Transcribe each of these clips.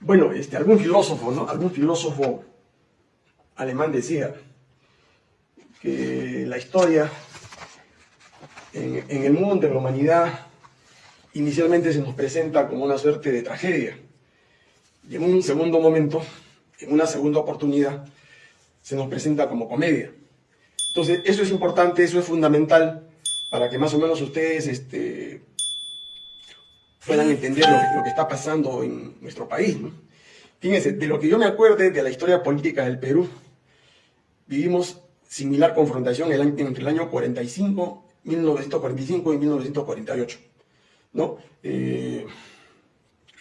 Bueno, este, algún filósofo, ¿no? Algún filósofo alemán decía que la historia en, el mundo, en la humanidad, inicialmente se nos presenta como una suerte de tragedia. Y en un segundo momento, en una segunda oportunidad, se nos presenta como comedia. Entonces, eso es importante, eso es fundamental para que más o menos ustedes este, puedan entender lo, que está pasando en nuestro país. Fíjense, de lo que yo me acuerde de la historia política del Perú, vivimos similar confrontación entre el año 45, 1945 y 1948. ¿no? Eh,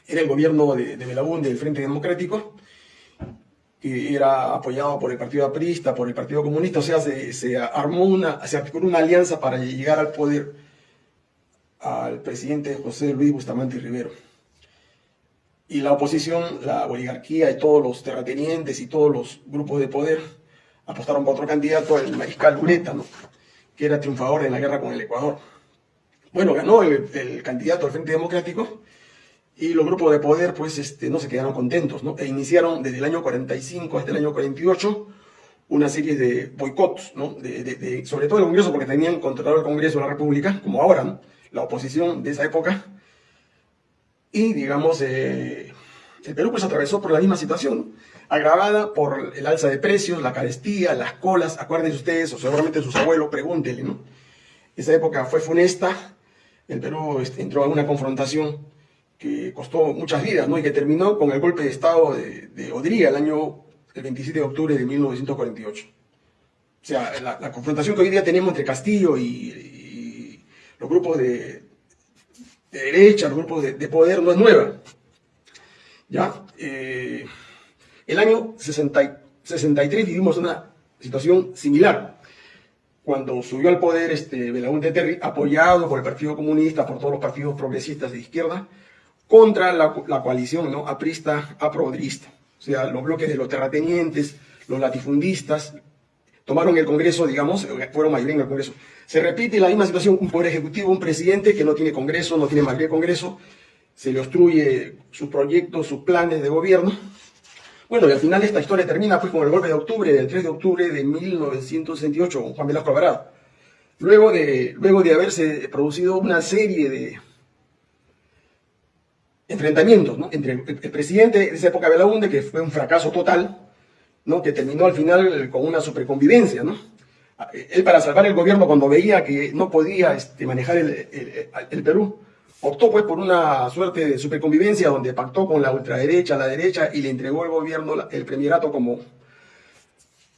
era el gobierno de, de del Frente Democrático, que era apoyado por el Partido Aprista, por el Partido Comunista, o sea, se, armó una, se articuló una alianza para llegar al poder al presidente José Luis Bustamante Rivero. Y la oposición, la oligarquía y todos los terratenientes y todos los grupos de poder apostaron por otro candidato, el mariscal Ureta, que era triunfador en la guerra con el Ecuador. Bueno, ganó el, candidato al Frente Democrático y los grupos de poder pues este, no se quedaron contentos, ¿no? E iniciaron desde el año 45 hasta el año 48 una serie de boicots, ¿no? De, sobre todo el Congreso, porque tenían controlado el Congreso de la República, como ahora, la oposición de esa época. Y, digamos, eh, el Perú pues atravesó por la misma situación, agravada por el alza de precios, la carestía, las colas, acuérdense ustedes, o seguramente sus abuelos, pregúntenle, ¿no? Esa época fue funesta, el Perú este, entró a una confrontación que costó muchas vidas, ¿no? Y que terminó con el golpe de Estado de, de Odría el año el 27 de octubre de 1948. O sea, la, confrontación que hoy día tenemos entre Castillo y, los grupos de, derecha, los grupos de, poder, no es nueva. ¿Ya? Eh, el año 63 vivimos una situación similar cuando subió al poder este Terry, apoyado por el Partido Comunista, por todos los partidos progresistas de izquierda, contra la, coalición ¿no? aprista, aprodrista. O sea, los bloques de los terratenientes, los latifundistas, tomaron el Congreso, digamos, fueron mayoría en el Congreso. Se repite la misma situación, un poder ejecutivo, un presidente que no tiene Congreso, no tiene mayoría de Congreso, se le obstruye sus proyectos, sus planes de gobierno, bueno, y al final esta historia termina pues con el golpe de octubre, del 3 de octubre de 1968, con Juan Velasco Alvarado. Luego de, luego de haberse producido una serie de enfrentamientos ¿no? entre el, presidente de esa época, Belaunde, que fue un fracaso total, ¿no? que terminó al final con una superconvivencia. ¿no? Él para salvar el gobierno cuando veía que no podía este, manejar el, Perú, optó pues por una suerte de superconvivencia donde pactó con la ultraderecha, la derecha y le entregó el gobierno, el premierato como...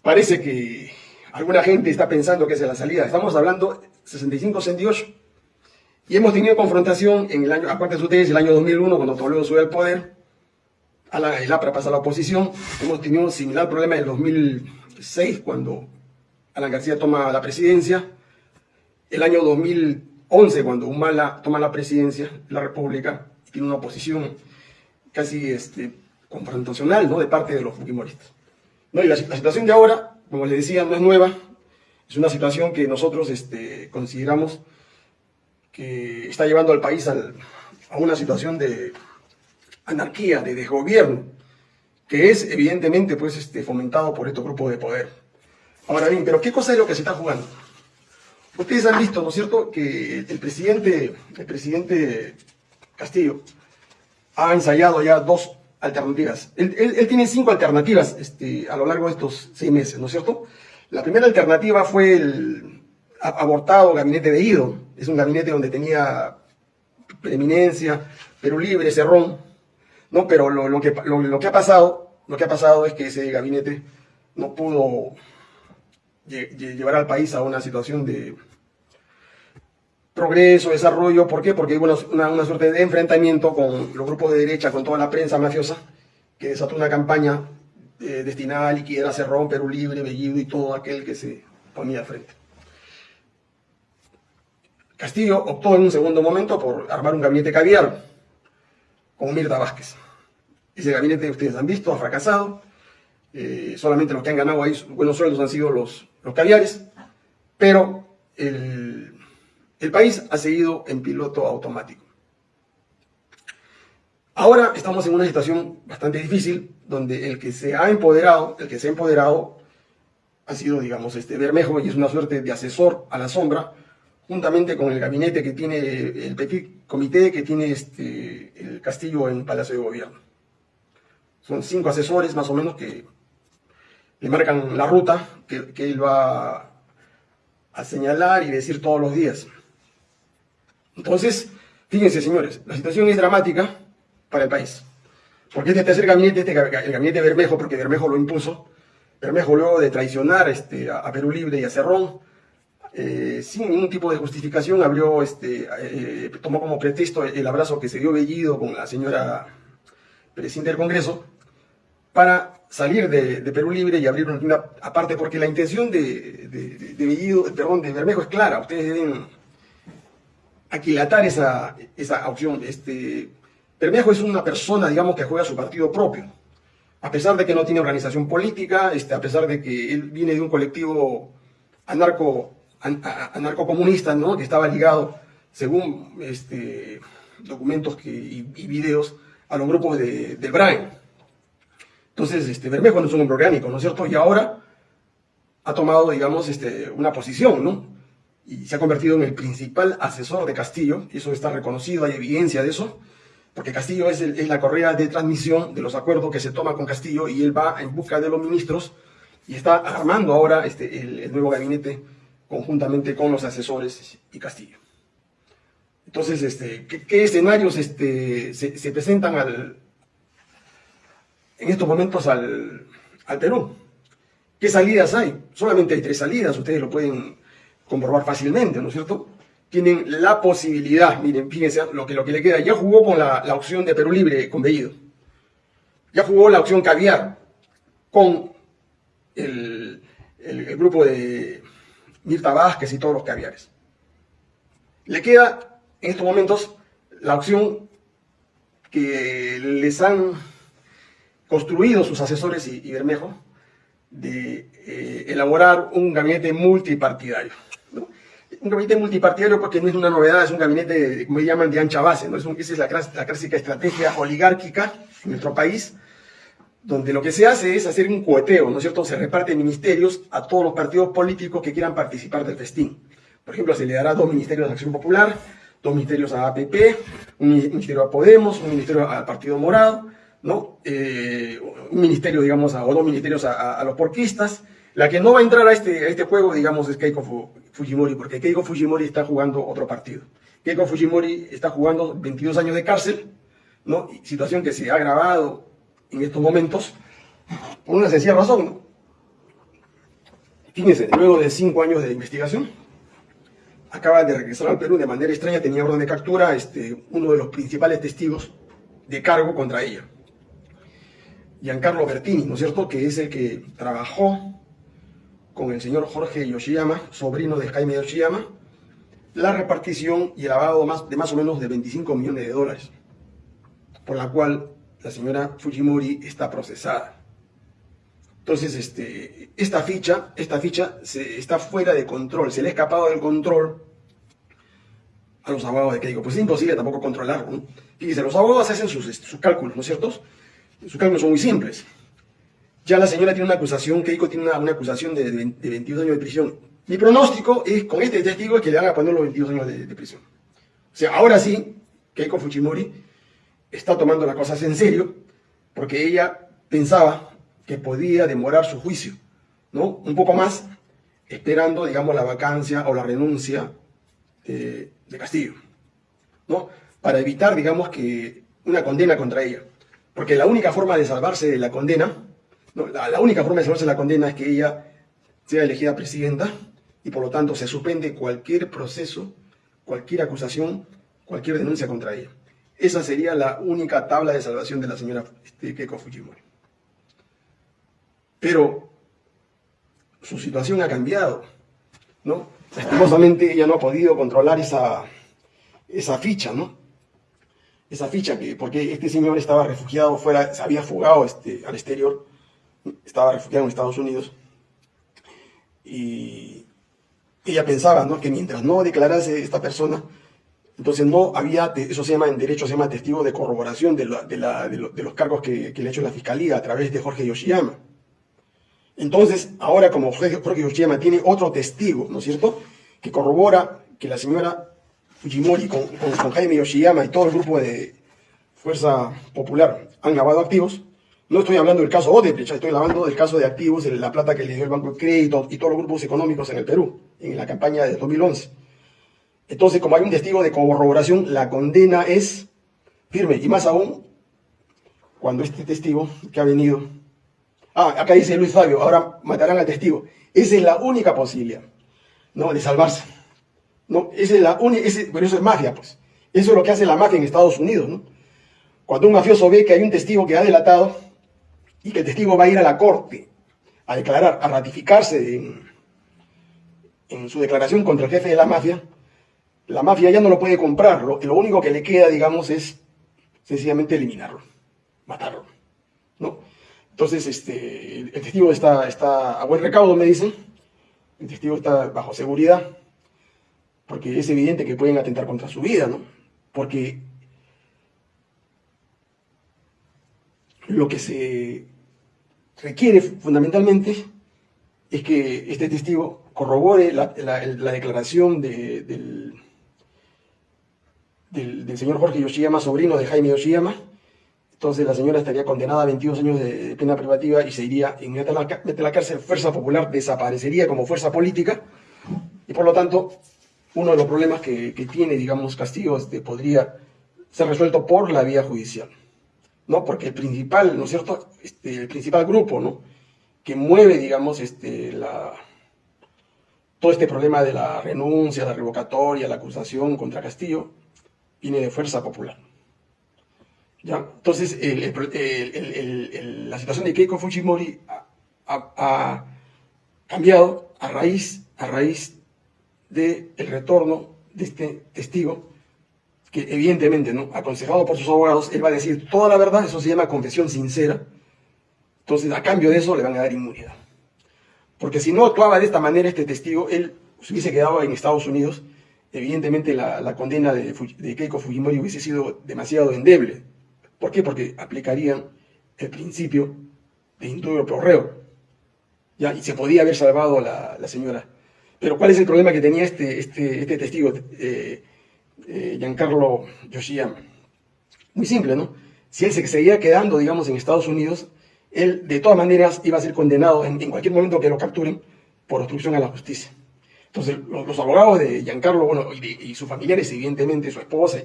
Parece que alguna gente está pensando que es la salida. Estamos hablando 65-68 y hemos tenido confrontación en el año, de ustedes, el año 2001 cuando Toledo sube al poder, a la, el APRA pasa a la oposición, hemos tenido un similar problema en el 2006 cuando Alan García toma la presidencia, el año 2000 11, cuando Humala toma la presidencia de la República, tiene una oposición casi este, confrontacional ¿no? de parte de los fujimoristas. ¿No? Y la, situación de ahora, como les decía, no es nueva, es una situación que nosotros este, consideramos que está llevando al país a una situación de anarquía, de desgobierno, que es evidentemente pues, este, fomentado por estos grupos de poder. Ahora bien, pero ¿qué cosa es lo que se está jugando? Ustedes han visto, ¿no es cierto?, que el presidente, el presidente Castillo ha ensayado ya dos alternativas. Él, tiene cinco alternativas este, a lo largo de estos seis meses, ¿no es cierto? La primera alternativa fue el abortado gabinete de Ido. Es un gabinete donde tenía preeminencia, Perú Libre, Cerrón, ¿no? Pero lo, que, lo, que ha pasado, lo que ha pasado es que ese gabinete no pudo llevar al país a una situación de progreso, desarrollo. ¿Por qué? Porque hay una, una, suerte de enfrentamiento con los grupos de derecha, con toda la prensa mafiosa, que desató una campaña eh, destinada a liquidar a Cerrón, Perú Libre, Bellido y todo aquel que se ponía frente. Castillo optó en un segundo momento por armar un gabinete caviar con Mirta Vázquez. Ese gabinete, ustedes han visto, ha fracasado. Eh, solamente los que han ganado ahí buenos sueldos han sido los, los caviares, pero el, país ha seguido en piloto automático. Ahora estamos en una situación bastante difícil, donde el que se ha empoderado, el que se ha empoderado ha sido, digamos, este Bermejo, y es una suerte de asesor a la sombra, juntamente con el gabinete que tiene, el petit comité que tiene este, el Castillo en Palacio de Gobierno. Son cinco asesores más o menos que le marcan la ruta que, que él va a señalar y decir todos los días. Entonces, fíjense señores, la situación es dramática para el país. Porque este tercer gabinete, este, el gabinete Bermejo, porque Bermejo lo impuso, Bermejo luego de traicionar este, a, Perú Libre y a Cerrón, eh, sin ningún tipo de justificación, abrió, este, eh, tomó como pretexto el abrazo que se dio Bellido con la señora presidenta del Congreso, para salir de, Perú Libre y abrir una tienda aparte, porque la intención de, de, Bellido, perdón, de Bermejo es clara, ustedes deben aquilatar esa, esa opción. Este, Bermejo es una persona, digamos, que juega su partido propio. A pesar de que no tiene organización política, este, a pesar de que él viene de un colectivo anarco, anarcocomunista, ¿no? que estaba ligado, según este, documentos que, y, videos, a los grupos de, del Brian. Entonces, este, Bermejo no es un hombre orgánico, ¿no es cierto? Y ahora ha tomado, digamos, este, una posición, ¿no? Y se ha convertido en el principal asesor de Castillo, y eso está reconocido, hay evidencia de eso, porque Castillo es, la correa de transmisión de los acuerdos que se toma con Castillo y él va en busca de los ministros y está armando ahora este, el, nuevo gabinete conjuntamente con los asesores y Castillo. Entonces, este, ¿qué, escenarios este, se, presentan al, en estos momentos al, al Perú? ¿Qué salidas hay? Solamente hay tres salidas, ustedes lo pueden comprobar fácilmente, ¿no es cierto? tienen la posibilidad, miren, fíjense lo que, lo que le queda, ya jugó con la, opción de Perú Libre con Bellido, ya jugó la opción caviar con el, grupo de Mirta Vázquez y todos los caviares. Le queda en estos momentos la opción que les han construido sus asesores y, Bermejo de eh, elaborar un gabinete multipartidario un gabinete multipartidario porque no es una novedad, es un gabinete, como llaman, de ancha base, ¿no? Es esa es la clásica estrategia oligárquica en nuestro país, donde lo que se hace es hacer un coheteo, ¿no es cierto? Se reparten ministerios a todos los partidos políticos que quieran participar del festín. Por ejemplo, se le dará dos ministerios a Acción Popular, dos ministerios a APP, un ministerio a Podemos, un ministerio al Partido Morado, ¿no? Eh, un ministerio, digamos, a, o dos ministerios a, los porquistas. La que no va a entrar a este, a este juego, digamos, es Keiko Fujimori, porque Keiko Fujimori está jugando otro partido. Keiko Fujimori está jugando 22 años de cárcel, ¿no? situación que se ha agravado en estos momentos por una sencilla razón. Fíjense, luego de cinco años de investigación, acaba de regresar al Perú de manera extraña, tenía orden de captura este, uno de los principales testigos de cargo contra ella. Giancarlo Bertini, ¿no es cierto?, que es el que trabajó con el señor Jorge Yoshiyama, sobrino de Jaime Yoshiyama, la repartición y el lavado de más o menos de 25 millones de dólares, por la cual la señora Fujimori está procesada. Entonces, este, esta ficha, esta ficha está fuera de control, se le ha escapado del control a los abogados de Keiko. Pues es imposible tampoco controlarlo. Fíjense, los abogados hacen sus, sus cálculos, ¿no es cierto? Sus cálculos son muy simples. Ya la señora tiene una acusación, Keiko tiene una, acusación de, de, 22 años de prisión. Mi pronóstico es, con este testigo, es que le van a poner los 22 años de, prisión. O sea, ahora sí, Keiko Fujimori está tomando las cosas en serio, porque ella pensaba que podía demorar su juicio, ¿no? Un poco más, esperando, digamos, la vacancia o la renuncia de, de Castillo, ¿no? Para evitar, digamos, que una condena contra ella. Porque la única forma de salvarse de la condena la, única forma de salvarse la condena es que ella sea elegida presidenta y por lo tanto se suspende cualquier proceso, cualquier acusación, cualquier denuncia contra ella. Esa sería la única tabla de salvación de la señora este, Keiko Fujimori. Pero su situación ha cambiado, ¿no? Lastimosamente ella no ha podido controlar esa, esa ficha, ¿no? Esa ficha que, porque este señor estaba refugiado fuera, se había fugado este, al exterior estaba refugiado en Estados Unidos, y ella pensaba ¿no? que mientras no declarase esta persona, Entonces no había, eso se llama en derecho, se llama testigo de corroboración de, los cargos que, le ha hecho la fiscalía a través de Jorge Yoshiyama. Entonces, ahora como Jorge Yoshiyama tiene otro testigo, ¿no es cierto?, que corrobora que la señora Fujimori con, Jaime Yoshiyama y todo el grupo de Fuerza Popular han lavado activos, no estoy hablando del caso Odebrecht, estoy hablando del caso de activos, de la plata que le dio el Banco de Crédito y todos los grupos económicos en el Perú, en la campaña de 2011. Entonces, como hay un testigo de corroboración, la condena es firme. Y más aún, cuando este testigo que ha venido... Ah, acá dice Luis Fabio, ahora matarán al testigo. Esa es la única posibilidad, ¿no? De salvarse. No, esa es la única... Pero eso es mafia, pues. Eso es lo que hace la mafia en Estados Unidos, ¿no? Cuando un mafioso ve que hay un testigo que ha delatado, y que el testigo va a ir a la corte a declarar, a ratificarse en, su declaración contra el jefe de la mafia, la mafia ya no lo puede comprar, lo, único que le queda, digamos, es sencillamente eliminarlo, matarlo, ¿no? Entonces, este, el testigo está, está a buen recaudo, me dicen, el testigo está bajo seguridad, porque es evidente que pueden atentar contra su vida, ¿no? Porque lo que se requiere fundamentalmente es que este testigo corrobore la, declaración del, del, señor Jorge Yoshiyama, sobrino de Jaime Yoshiyama. Entonces la señora estaría condenada a 22 años de, pena privativa y se iría inmediatamente a la cárcel. Fuerza Popular desaparecería como fuerza política y por lo tanto uno de los problemas que, tiene, digamos, Castillo este, podría ser resuelto por la vía judicial. ¿no? Porque el principal, ¿no es cierto?, este, el principal grupo, ¿no?, que mueve, digamos, este, la, todo este problema de la renuncia, la revocatoria, la acusación contra Castillo, viene de Fuerza Popular. ¿Ya? Entonces, la situación de Keiko Fujimori ha, cambiado a raíz, a raíz del retorno de este testigo que evidentemente, ¿no? aconsejado por sus abogados, él va a decir toda la verdad, eso se llama confesión sincera. Entonces, a cambio de eso, le van a dar inmunidad. Porque si no actuaba de esta manera este testigo, él se hubiese quedado en Estados Unidos, evidentemente la, condena de, Keiko Fujimori hubiese sido demasiado endeble. ¿Por qué? Porque aplicarían el principio de indubio por reo. ¿ya? Y se podía haber salvado la, la señora. Pero ¿cuál es el problema que tenía este, este, este testigo? Eh, eh, Giancarlo Yoshiyama. Muy simple, ¿no? Si él se seguía quedando, digamos, en Estados Unidos, él de todas maneras iba a ser condenado en, cualquier momento que lo capturen por obstrucción a la justicia. Entonces, los, abogados de Giancarlo, bueno, y, sus familiares, evidentemente, su esposa,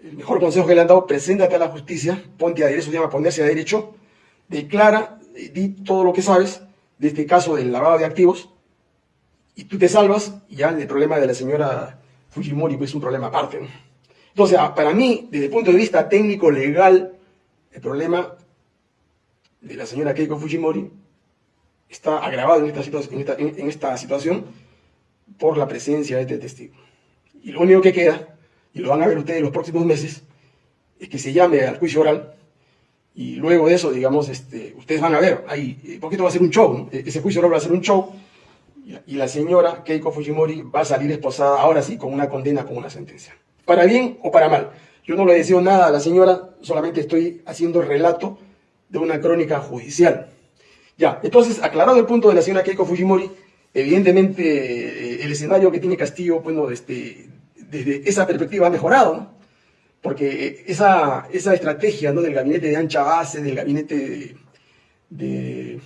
el mejor consejo que le han dado, preséntate a la justicia, ponte a derecho, se llama ponerse a derecho, declara, di todo lo que sabes de este caso del lavado de activos, y tú te salvas, y ya el problema de la señora Fujimori pues, es un problema aparte. Entonces, ah, para mí, desde el punto de vista técnico-legal, el problema de la señora Keiko Fujimori está agravado en esta, situación por la presencia de este testigo. Y lo único que queda, y lo van a ver ustedes en los próximos meses, es que se llame al juicio oral y luego de eso, digamos, este, ustedes van a ver, ahí, porque esto va a ser un show, e-, ese juicio oral va a ser un show, y la señora Keiko Fujimori va a salir esposada ahora sí con una condena, con una sentencia. Para bien o para mal. Yo no le deseo nada a la señora, solamente estoy haciendo relato de una crónica judicial. Ya, entonces, aclarado el punto de la señora Keiko Fujimori, evidentemente eh, el escenario que tiene Castillo, bueno, este, desde esa perspectiva ha mejorado. Porque esa, esa estrategia ¿no? del gabinete de ancha base, del gabinete de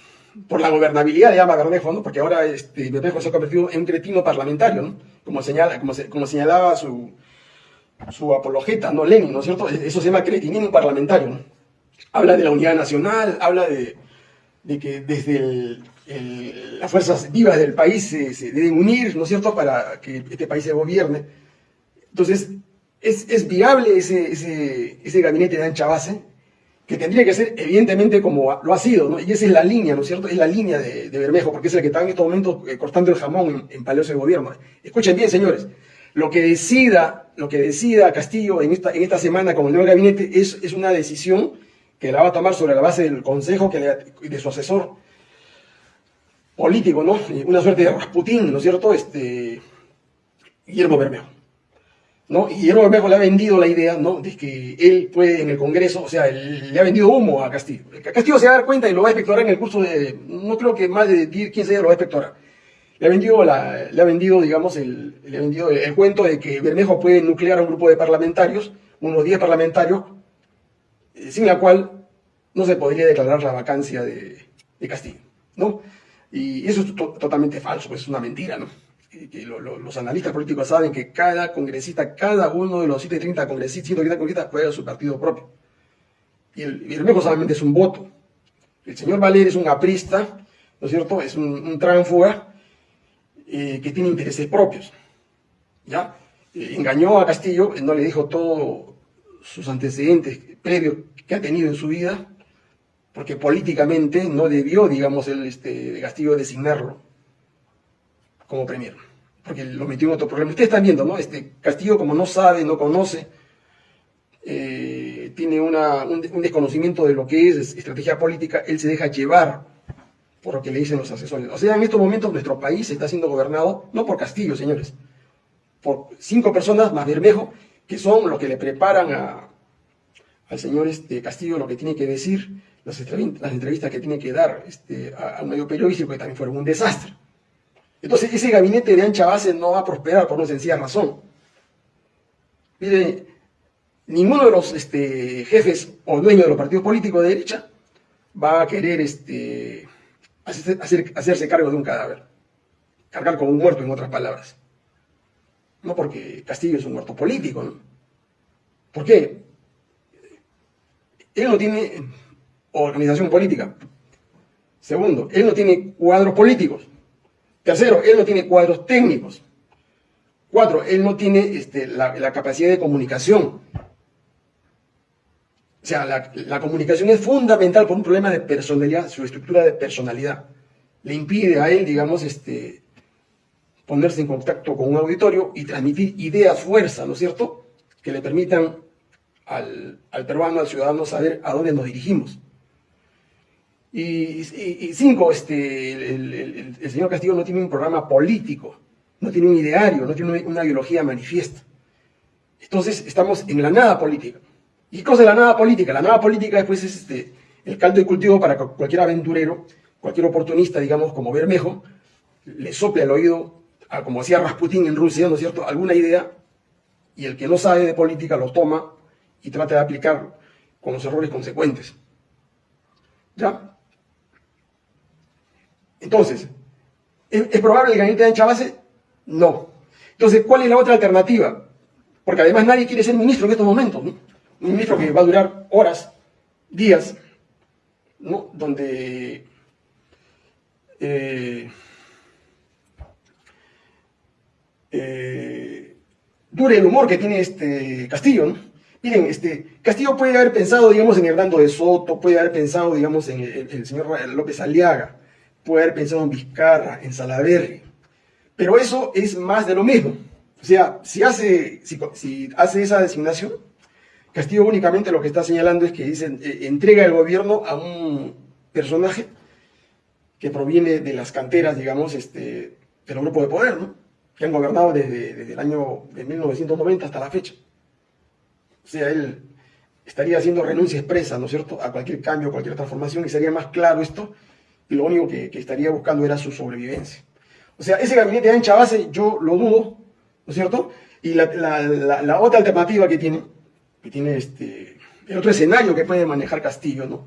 por la gobernabilidad de Ama Bermejo, porque ahora este, Bermejo se ha convertido en un cretino parlamentario, ¿no? como, señala, como, como señalaba su, su apologeta, ¿no? Lenin, ¿no es cierto? Eso se llama cretinismo parlamentario. Habla de la unidad nacional, habla de, de que desde las fuerzas vivas del país se, deben unir, ¿no es cierto?, para que este país se gobierne. Entonces, es, es viable ese, ese, ese gabinete de ancha base, que tendría que ser evidentemente como lo ha sido, ¿no? Y esa es la línea, ¿no es cierto? Es la línea de, Bermejo, porque es el que está en estos momentos eh, cortando el jamón en, Palacio de Gobierno. Escuchen bien, señores, lo que decida, lo que decida Castillo en esta, en esta semana con el nuevo gabinete es, es una decisión que la va a tomar sobre la base del consejo que de su asesor político, ¿no? Una suerte de Rasputín, ¿no es cierto? Este, Guillermo Bermejo. ¿no? Y Guillermo Bermejo le ha vendido la idea, ¿no? De que él puede en el Congreso, o sea, le ha vendido humo a Castillo. Castillo se va a dar cuenta y lo va a espectorar en el curso de, no creo que más de 10, 15 días lo va a espectorar. Le ha vendido, le ha vendido digamos, el, le ha vendido el, cuento de que Bermejo puede nuclear a un grupo de parlamentarios, unos 10 parlamentarios, eh, sin la cual no se podría declarar la vacancia de, de Castillo, ¿no? Y eso es totalmente falso, pues es una mentira, ¿no? que los analistas políticos saben que cada congresista, cada uno de los 130 congresistas, 130 congresistas juega su partido propio. Y el Bermejo solamente es un voto. El señor Valer es un aprista, ¿no es cierto? Es un, un tránfuga eh, que tiene intereses propios. ¿Ya? Eh, engañó a Castillo, no le dijo todos sus antecedentes previos que ha tenido en su vida, porque políticamente no debió, digamos, el este, Castillo designarlo como premier, porque lo metió en otro problema. Ustedes están viendo, ¿no? Este Castillo, como no sabe, no conoce, eh, tiene un, desconocimiento de lo que es estrategia política, él se deja llevar por lo que le dicen los asesores. O sea, en estos momentos nuestro país está siendo gobernado, no por Castillo, señores, por cinco personas más Bermejo, que son los que le preparan a, al señor este, Castillo lo que tiene que decir, las, entrevistas que tiene que dar este, a, un medio periodístico, que también fueron un desastre. Entonces, ese gabinete de ancha base no va a prosperar por una sencilla razón. Mire, ninguno de los este, jefes o dueños de los partidos políticos de derecha va a querer este, hacerse cargo de un cadáver. Cargar con un muerto, en otras palabras. No porque Castillo es un muerto político, ¿no? ¿Por qué? Él no tiene organización política. Segundo, él no tiene cuadros políticos. Tercero, él no tiene cuadros técnicos. Cuatro, él no tiene este, la, capacidad de comunicación. O sea, la, comunicación es fundamental por un problema de personalidad, su estructura de personalidad. Le impide a él, digamos, este, ponerse en contacto con un auditorio y transmitir ideas, fuerza, ¿no es cierto?, que le permitan al, al peruano, al ciudadano, saber a dónde nos dirigimos. Y, cinco, este, el, señor Castillo no tiene un programa político, no tiene un ideario, no tiene una ideología manifiesta. Entonces estamos en la nada política. ¿Y qué cosa es la nada política? La nada política después es este, el caldo de cultivo para cualquier aventurero, cualquier oportunista, digamos, como Bermejo, le sople al oído, como hacía Rasputín en Rusia, ¿no es cierto?, alguna idea, y el que no sabe de política lo toma y trata de aplicar con los errores consecuentes. ¿Ya? Entonces, ¿es, probable el gabinete de ancha base? No. Entonces, ¿cuál es la otra alternativa? Porque además nadie quiere ser ministro en estos momentos, ¿no? Un ministro que va a durar horas, días, ¿no? Donde eh, eh, dure el humor que tiene este Castillo, ¿no? Miren, este, Castillo puede haber pensado, digamos, en Hernando de Soto, puede haber pensado, digamos, en el señor López Aliaga, puede haber en Vizcarra, en Salaverry, pero eso es más de lo mismo. O sea, si hace, si, hace esa designación, Castillo únicamente lo que está señalando es que dice, eh, entrega el gobierno a un personaje que proviene de las canteras, digamos, este, de los grupos de poder, ¿no? que han gobernado desde, desde el año de 1990 hasta la fecha. O sea, él estaría haciendo renuncia expresa, ¿no es cierto?, a cualquier cambio, cualquier transformación, y sería más claro esto y lo único que, estaría buscando era su sobrevivencia. O sea, ese gabinete de ancha base yo lo dudo, ¿no es cierto? Y la, otra alternativa que tiene, que tiene este, el otro escenario que puede manejar Castillo, ¿no?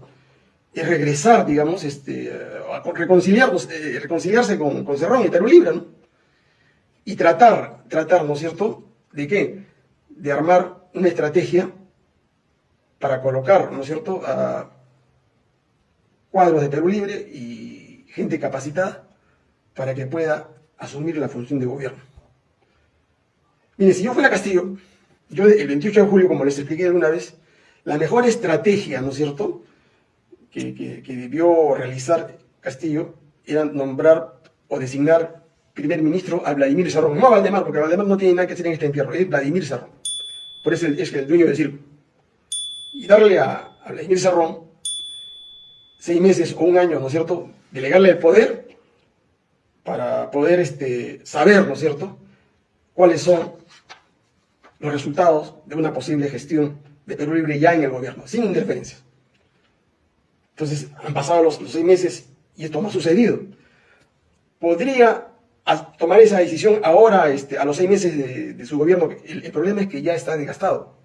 Es regresar, digamos, este, a eh, reconciliarse con, con Cerrón y Perú Libre, ¿no? Y tratar, tratar, ¿no es cierto?, de qué? De armar una estrategia para colocar, ¿no es cierto?, a, cuadros de Perú Libre y gente capacitada para que pueda asumir la función de gobierno. Mire, si yo fuera Castillo, yo el 28 de julio, como les expliqué alguna vez, la mejor estrategia, ¿no es cierto?, que, debió realizar Castillo era nombrar o designar primer ministro a Vladimir Serrón, no a Valdemar, porque Valdemar no tiene nada que hacer en este entierro, es Vladimir Serrón. Por eso es el dueño del circo. Y darle a, a Vladimir Serrón seis meses o un año, ¿no es cierto?, delegarle el poder para poder este, saber, ¿no es cierto?, cuáles son los resultados de una posible gestión de Perú Libre ya en el gobierno, sin interferencias. Entonces, han pasado los, seis meses y esto no ha sucedido. Podría tomar esa decisión ahora, este, a los seis meses de, su gobierno. El, problema es que ya está desgastado.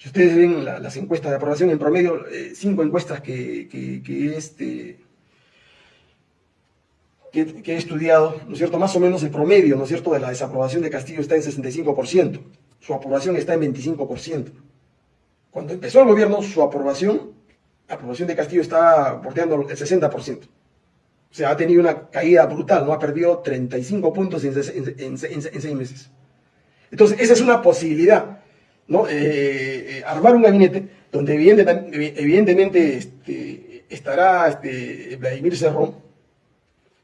Si ustedes ven las encuestas de aprobación, en promedio, eh, cinco encuestas que, que, este, que, he estudiado, ¿no es cierto? Más o menos el promedio, ¿no es cierto?, de la desaprobación de Castillo está en 65%. Su aprobación está en 25%. Cuando empezó el gobierno, su aprobación, la aprobación de Castillo estaba bordeando el 60%. O sea, ha tenido una caída brutal, ¿no? Ha perdido 35 puntos en, seis meses. Entonces, esa es una posibilidad, ¿no? Eh, eh, armar un gabinete donde evidentemente este, estará este, Vladimir Cerrón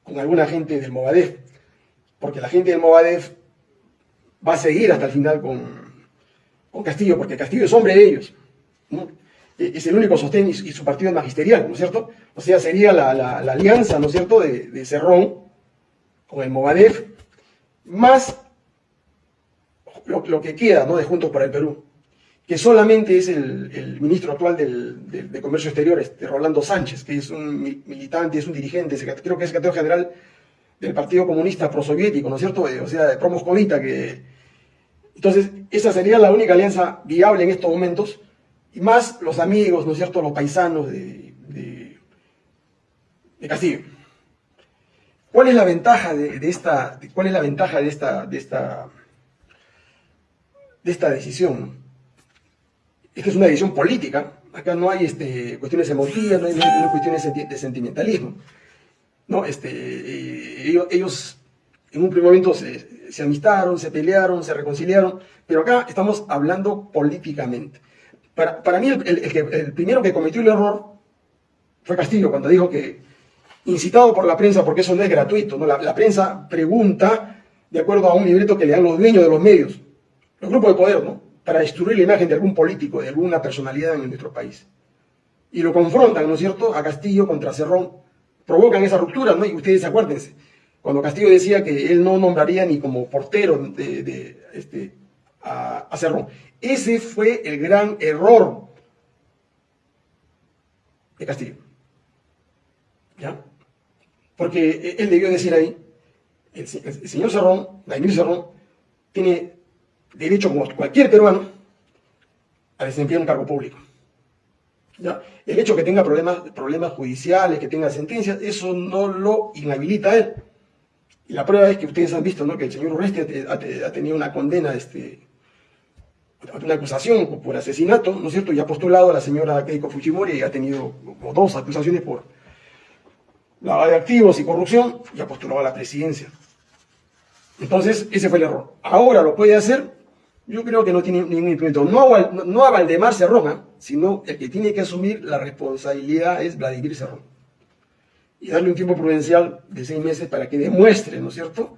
con alguna gente del Movadef, porque la gente del Movadef va a seguir hasta el final con, Castillo, porque Castillo es hombre de ellos. E, es el único sostén y su partido es magisterial, ¿no es cierto? O sea, sería la, alianza, ¿no es cierto?, de, Cerrón con el Movadef, más lo, que queda, ¿no?, de Juntos para el Perú, que solamente es el, ministro actual de Comercio Exterior, este, Rolando Sánchez, que es un militante, es un dirigente, creo que es secretario general del Partido Comunista Prosoviético, ¿no es cierto?, o sea, de promoscovita, que entonces, esa sería la única alianza viable en estos momentos, y más los amigos, ¿no es cierto?, los paisanos de, de, Castillo. ¿Cuál es la ventaja de, esta, cuál es la ventaja de esta, de esta, de esta decisión? Es que es una decisión política, acá no hay este, cuestiones emotivas, no hay, cuestiones de sentimentalismo. ¿no? Este, eh, ellos, en un primer momento se, se amistaron, se pelearon, se reconciliaron, pero acá estamos hablando políticamente. Para, para mí, el, el, primero que cometió el error fue Castillo, cuando dijo que, incitado por la prensa, porque eso no es gratuito, ¿no? La, prensa pregunta de acuerdo a un libreto que le dan los dueños de los medios, los grupos de poder, ¿no? Para destruir la imagen de algún político, de alguna personalidad en nuestro país. Y lo confrontan, ¿no es cierto?, a Castillo contra Cerrón. Provocan esa ruptura, ¿no? Y ustedes acuérdense, cuando Castillo decía que él no nombraría ni como portero de, este, a, Cerrón. Ese fue el gran error de Castillo. ¿Ya? Porque él debió decir ahí, el, señor Cerrón, Daimir Cerrón, tiene derecho como cualquier peruano a desempeñar un cargo público. ¿Ya? El hecho que tenga problemas, problemas judiciales, que tenga sentencias, eso no lo inhabilita a él. Y la prueba es que ustedes han visto ¿no? que el señor Urresti ha, tenido una condena, este, una acusación por asesinato, ¿no es cierto? Y ha postulado a la señora Keiko Fujimori y ha tenido dos acusaciones por lavado de activos y corrupción y ha postulado a la presidencia. Entonces, ese fue el error. Ahora lo puede hacer, yo creo que no tiene ningún impedimento. No, a, no a Valdemar Cerrón, ¿ah? sino el que tiene que asumir la responsabilidad es Vladimir Cerrón y darle un tiempo prudencial de seis meses para que demuestre, ¿no es cierto?,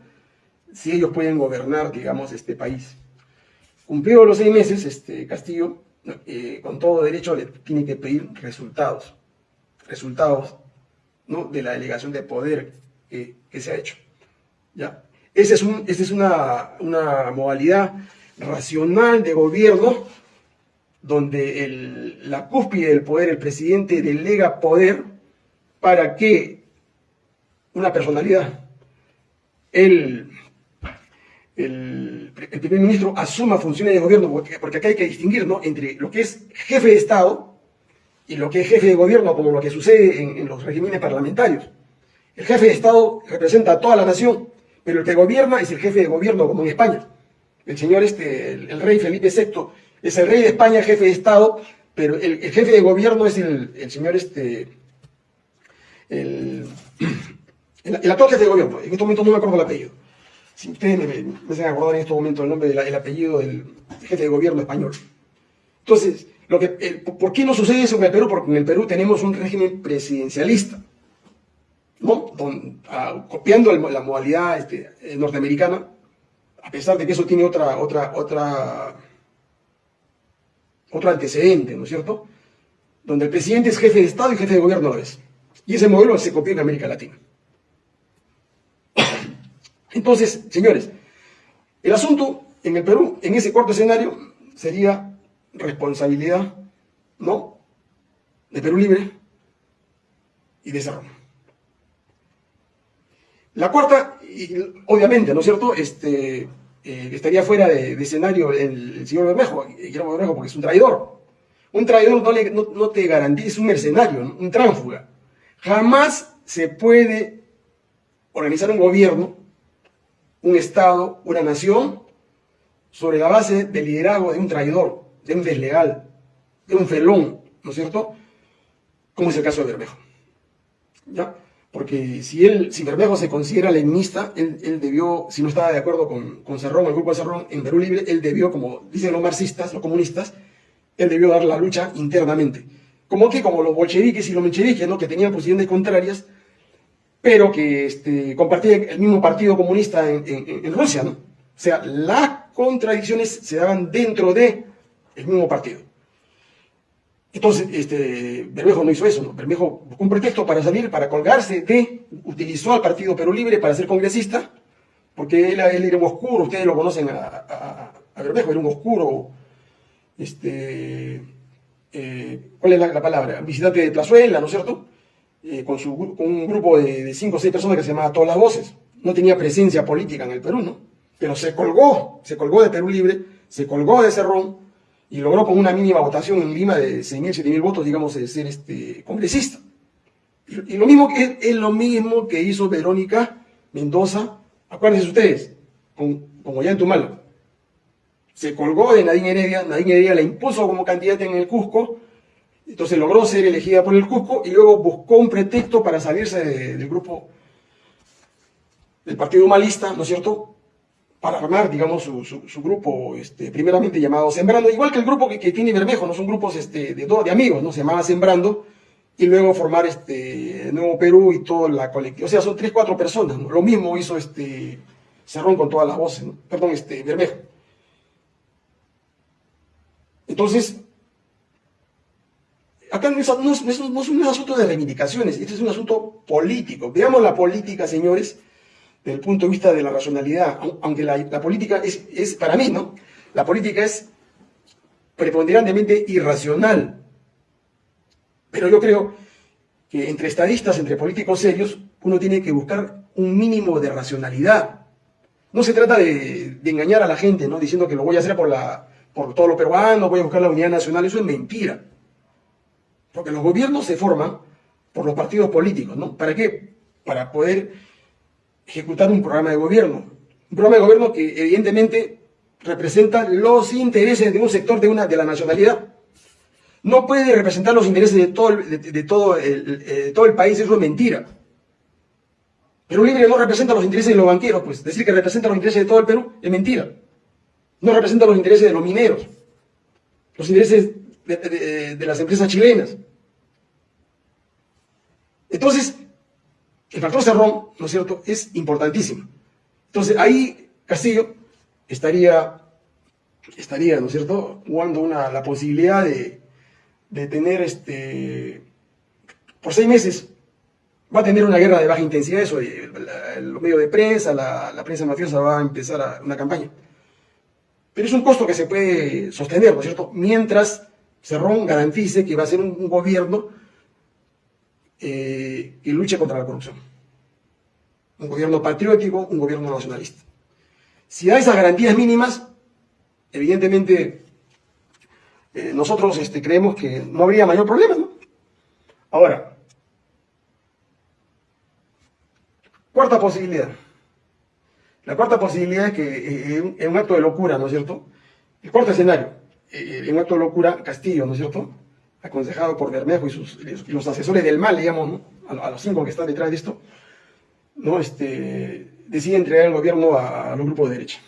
si ellos pueden gobernar, digamos, este país. Cumplido los seis meses, este Castillo, eh, con todo derecho, le tiene que pedir resultados, resultados ¿no? de la delegación de poder que, se ha hecho. ¿ya? Esa es, un, es una, una, modalidad racional de gobierno donde la cúspide del poder, el presidente delega poder para que una personalidad, el, el, primer ministro asuma funciones de gobierno, porque, acá hay que distinguir ¿no? entre lo que es jefe de Estado y lo que es jefe de gobierno, como lo que sucede en, los regímenes parlamentarios. El jefe de Estado representa a toda la nación, pero el que gobierna es el jefe de gobierno, como en España. El señor, este, el, rey Felipe VI, es el rey de España, jefe de Estado, pero el, jefe de gobierno es el, el señor este, el, actual jefe de gobierno, en este momento no me acuerdo el apellido. Si ustedes me, me, hacen acordar en este momento el nombre del apellido del jefe de gobierno español. Entonces, lo que, ¿por qué no sucede eso en el Perú? Porque en el Perú tenemos un régimen presidencialista, ¿no? copiando la modalidad este, norteamericana, a pesar de que eso tiene otra, otra, otra, otro antecedente, ¿no es cierto? Donde el presidente es jefe de Estado y jefe de gobierno a la. Y ese modelo se copió en América Latina. Entonces, señores, el asunto en el Perú, en ese cuarto escenario, sería responsabilidad, ¿no? De Perú Libre y de Cerrón. La cuarta, obviamente, ¿no es cierto? Este, eh, estaría fuera de, escenario el, señor Bermejo, Guillermo Bermejo, porque es un traidor. Un traidor no, te garantiza, es un mercenario, un tránsfuga. Jamás se puede organizar un gobierno, un Estado, una nación, sobre la base del liderazgo de un traidor, de un desleal, de un felón, ¿no es cierto? Como es el caso de Bermejo. ¿Ya? Porque si él, si Bermejo se considera leninista, él, debió, si no estaba de acuerdo con, con Cerrón, el grupo de Cerrón, en Perú Libre, él debió, como dicen los marxistas, los comunistas, él debió dar la lucha internamente. Como que, como los bolcheviques y los mencheviques, ¿no? que tenían posiciones contrarias, pero que este, compartían el mismo partido comunista en, Rusia, ¿no? O sea, las contradicciones se daban dentro del mismo partido. Entonces, este, Bermejo no hizo eso, ¿no? Bermejo buscó un pretexto para salir, para colgarse de, utilizó al Partido Perú Libre para ser congresista, porque él, era un oscuro, ustedes lo conocen a, Bermejo, era un oscuro, este, eh, ¿cuál es la, palabra? Visitante de Plazuela, ¿no es cierto? Eh, con, un grupo de, de cinco o seis personas que se llamaba Todas las Voces. No tenía presencia política en el Perú, ¿no? pero se colgó, se colgó de Perú Libre, se colgó de Cerrón y logró con una mínima votación en Lima de 6.000, 7.000 votos, digamos, de ser este, congresista. Y, lo mismo que es, lo mismo que hizo Verónica Mendoza, acuérdense ustedes, con, con Tumalo. Se colgó de Nadine Heredia, Nadine Heredia la impuso como candidata en el Cusco, entonces logró ser elegida por el Cusco y luego buscó un pretexto para salirse del grupo del Partido Humanista, ¿no es cierto?, para armar, digamos, su, grupo, este, primeramente llamado Sembrando, igual que el grupo que, tiene Bermejo, ¿no? Son grupos este, de, de amigos, ¿no? Se llamaba Sembrando, y luego formar este Nuevo Perú y toda la colectiva. O sea, son tres, cuatro personas. Lo mismo hizo este Cerrón con todas las voces, ¿no? Perdón, este Bermejo. Entonces, acá no es, no, es, no es un asunto de reivindicaciones, este es un asunto político. Veamos la política, señores, desde el punto de vista de la racionalidad, aunque la, política es, es, para mí, ¿no? La política es preponderantemente irracional. Pero yo creo que entre estadistas, entre políticos serios, uno tiene que buscar un mínimo de racionalidad. No se trata de, engañar a la gente, ¿no? Diciendo que lo voy a hacer por, la, por todo lo peruano, voy a buscar la unidad nacional, eso es mentira. Porque los gobiernos se forman por los partidos políticos, ¿no? ¿Para qué? Para poder ejecutar un programa de gobierno. Un programa de gobierno que evidentemente representa los intereses de un sector de, una, de la nacionalidad. No puede representar los intereses de todo, de, todo, el, todo el país, eso es mentira. Perú Libre no representa los intereses de los banqueros, pues decir que representa los intereses de todo el Perú es mentira. No representa los intereses de los mineros, los intereses de las empresas chilenas. Entonces, el factor Cerrón, ¿no es cierto?, es importantísimo. Entonces, ahí Castillo estaría, estaría ¿no es cierto?, jugando una, la posibilidad de, tener, este, por seis meses, va a tener una guerra de baja intensidad, eso, los medios de prensa, la, prensa mafiosa va a empezar a, una campaña. Pero es un costo que se puede sostener, ¿no es cierto?, mientras Cerrón garantice que va a ser un gobierno eh, que luche contra la corrupción. Un gobierno patriótico, un gobierno nacionalista. Si da esas garantías mínimas, evidentemente eh, nosotros este, creemos que no habría mayor problema. ¿no? Ahora, cuarta posibilidad. La cuarta posibilidad es que eh, en un acto de locura, ¿no es cierto? El cuarto escenario, en un acto de locura, Castillo, ¿no es cierto? Aconsejado por Bermejo y, sus, los asesores del mal, digamos, a, los cinco que están detrás de esto, ¿no? este, decide entregar el gobierno a, los grupos de derecha.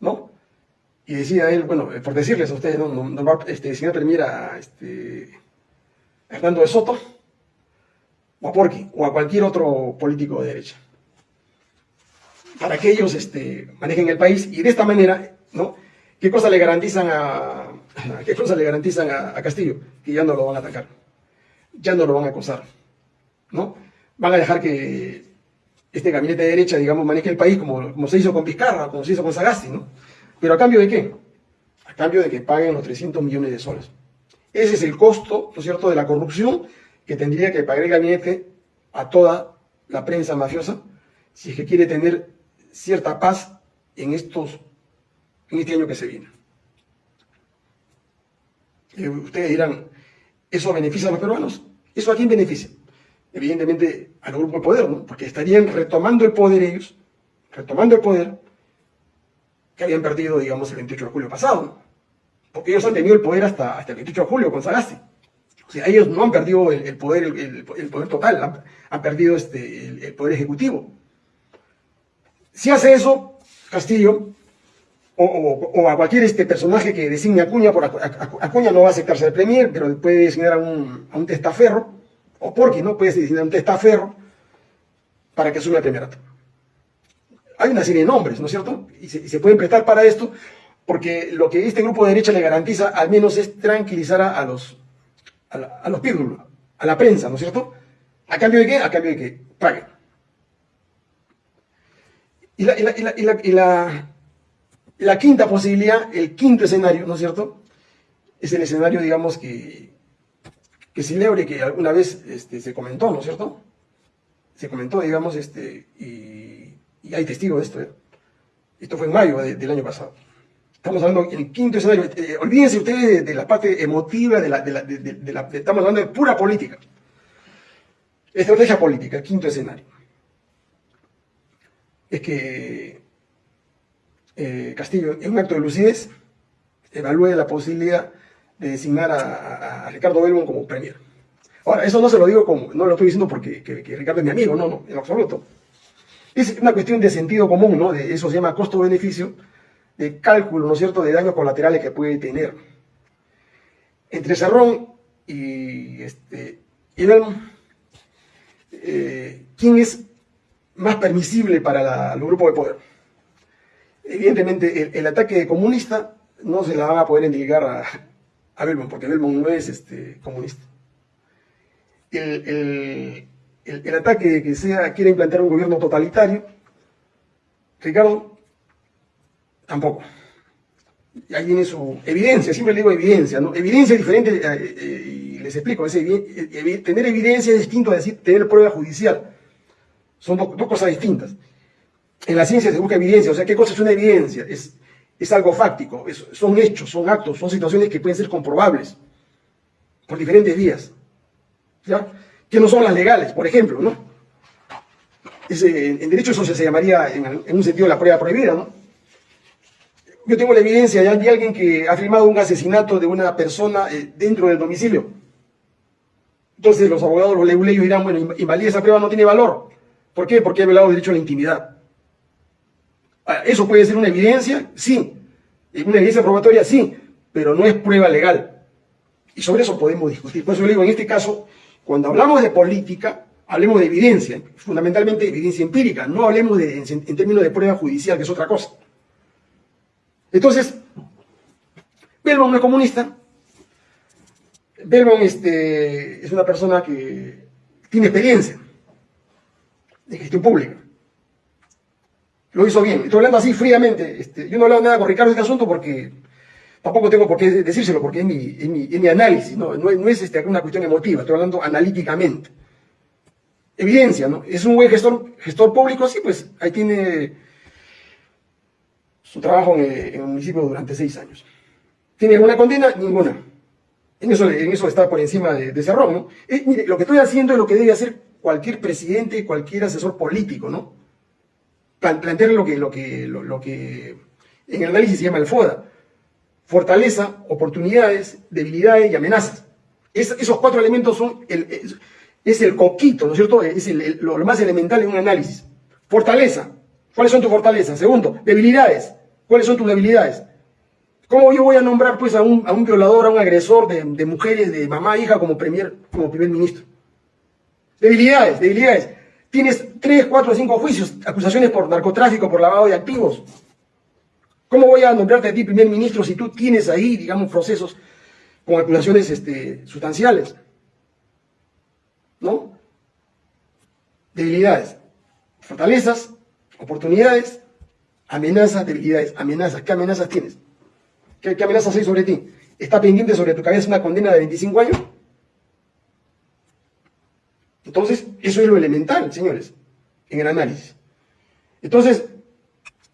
¿no? Y decía él, bueno, por decirles a ustedes, ¿no? no, no este, si no termina este, Hernando de Soto, o a Porqui, o a cualquier otro político de derecha. Para que ellos este, manejen el país y de esta manera, ¿no? ¿Qué cosa le garantizan a, ¿Qué cosa le garantizan a, Castillo? Que ya no lo van a atacar, ya no lo van a acosar, ¿no? Van a dejar que, este gabinete de derecha, digamos, maneje el país como, se hizo con Vizcarra, como se hizo con Sagasti, ¿no? Pero a cambio de qué? A cambio de que paguen los 300 millones de soles. Ese es el costo, ¿no es cierto?, de la corrupción que tendría que pagar el gabinete a toda la prensa mafiosa si es que quiere tener cierta paz en, estos, en este año que se viene. Eh, ustedes dirán, ¿eso beneficia a los peruanos? ¿Eso a quién beneficia? Evidentemente al grupo de poder, ¿no? Porque estarían retomando el poder ellos, retomando el poder que habían perdido, digamos, el 28 de julio pasado. Porque ellos han tenido el poder hasta, hasta el 28 de julio con Sagasti. O sea, ellos no han perdido el, poder, el, poder total, han, perdido este, el, poder ejecutivo. Si hace eso, Castillo, o, a cualquier este personaje que designe a Acuña, por Acuña no va a aceptarse el premier, pero puede designar a un, a un testaferro, o porque no puede designar a un testaferro para que asuma el primerato. Hay una serie de nombres, ¿no es cierto? Y se, pueden prestar para esto, porque lo que este grupo de derecha le garantiza al menos es tranquilizar a, los a, los pírdulos, a la prensa, ¿no es cierto? ¿A cambio de qué? A cambio de que paguen. Y la, y la la quinta posibilidad, el quinto escenario, ¿no es cierto? Es el escenario, digamos, que, que celebre, que alguna vez este, se comentó, ¿no es cierto? Se comentó, digamos, este, y, hay testigos de esto. ¿eh? Esto fue en mayo del año pasado. Estamos hablando del quinto escenario. Eh, olvídense ustedes de, la parte emotiva, de la, la, estamos hablando de pura política. Estrategia política, el quinto escenario. Es que eh, Castillo, en un acto de lucidez, evalúe la posibilidad de designar a, Ricardo Belmont como premier. Ahora, eso no se lo digo como, no lo estoy diciendo porque Ricardo es mi amigo, no, no, en absoluto. Es una cuestión de sentido común, ¿no? De, eso se llama costo-beneficio, de cálculo, ¿no es cierto?, de daños colaterales que puede tener. Entre Cerrón y, este, Belmont, eh, ¿quién es más permisible para el grupo de poder? Evidentemente, el, ataque comunista no se la van a poder entregar a, a Belmont, porque Belmont no es este, comunista. El, ataque que sea quiere implantar un gobierno totalitario, Ricardo, tampoco. Ahí viene su evidencia, siempre le digo evidencia, ¿no? Evidencia es diferente, eh, eh, y les explico, tener evidencia es distinto a decir tener prueba judicial. Son dos cosas distintas en la ciencia se busca evidencia, o sea, ¿qué cosa es una evidencia? Es, es algo fáctico, son hechos, son actos, son situaciones que pueden ser comprobables por diferentes vías, ¿ya? Que no son las legales, por ejemplo, ¿no? en derecho eso se, llamaría, en, un sentido, la prueba prohibida, ¿no? Yo tengo la evidencia de alguien que ha firmado un asesinato de una persona eh, dentro del domicilio. Entonces los abogados, los leguleyos dirán, bueno, invalida esa prueba no tiene valor. ¿Por qué? Porque ha violado el derecho a la intimidad. Ah, ¿Eso puede ser una evidencia? Sí. ¿Una evidencia probatoria? Sí. Pero no es prueba legal. Y sobre eso podemos discutir. Por eso le digo, en este caso, cuando hablamos de política, hablemos de evidencia, fundamentalmente evidencia empírica, no hablemos en, términos de prueba judicial, que es otra cosa. Entonces, Belmont no es comunista, Belmont este, es una persona que tiene experiencia de gestión pública lo hizo bien. Estoy hablando así fríamente. Este, yo no he hablado nada con Ricardo de este asunto porque tampoco tengo por qué decírselo, porque es mi, mi, análisis, no, no, es este, una cuestión emotiva, estoy hablando analíticamente. Evidencia, ¿no? Es un buen gestor, gestor público, sí, pues ahí tiene su trabajo en, el municipio durante seis años. ¿Tiene alguna condena? Ninguna. En eso, en eso está por encima de, de Cerrón, ¿no? Eh, mire, lo que estoy haciendo es lo que debe hacer cualquier presidente, cualquier asesor político, ¿no? Plantear lo que, lo, que, lo, que en el análisis se llama el FODA. Fortaleza, oportunidades, debilidades y amenazas. esos cuatro elementos son el, es, el coquito, ¿no es cierto? Es lo, más elemental en un análisis. Fortaleza. ¿Cuáles son tus fortalezas? Segundo, debilidades. ¿Cuáles son tus debilidades? ¿Cómo yo voy a nombrar pues a un, a un violador, a un agresor de, de mujeres, de mamá, hija, como, premier, como primer ministro? Debilidades, debilidades. Tienes tres, cuatro, cinco juicios, acusaciones por narcotráfico, por lavado de activos. ¿Cómo voy a nombrarte a ti primer ministro si tú tienes ahí, digamos, procesos con acusaciones este, sustanciales? ¿No? Debilidades. Fortalezas, oportunidades, amenazas, debilidades. Amenazas, ¿qué amenazas tienes? ¿Qué, qué amenazas hay sobre ti? ¿Está pendiente sobre tu cabeza una condena de 25 años? Entonces, eso es lo elemental, señores, en el análisis. Entonces,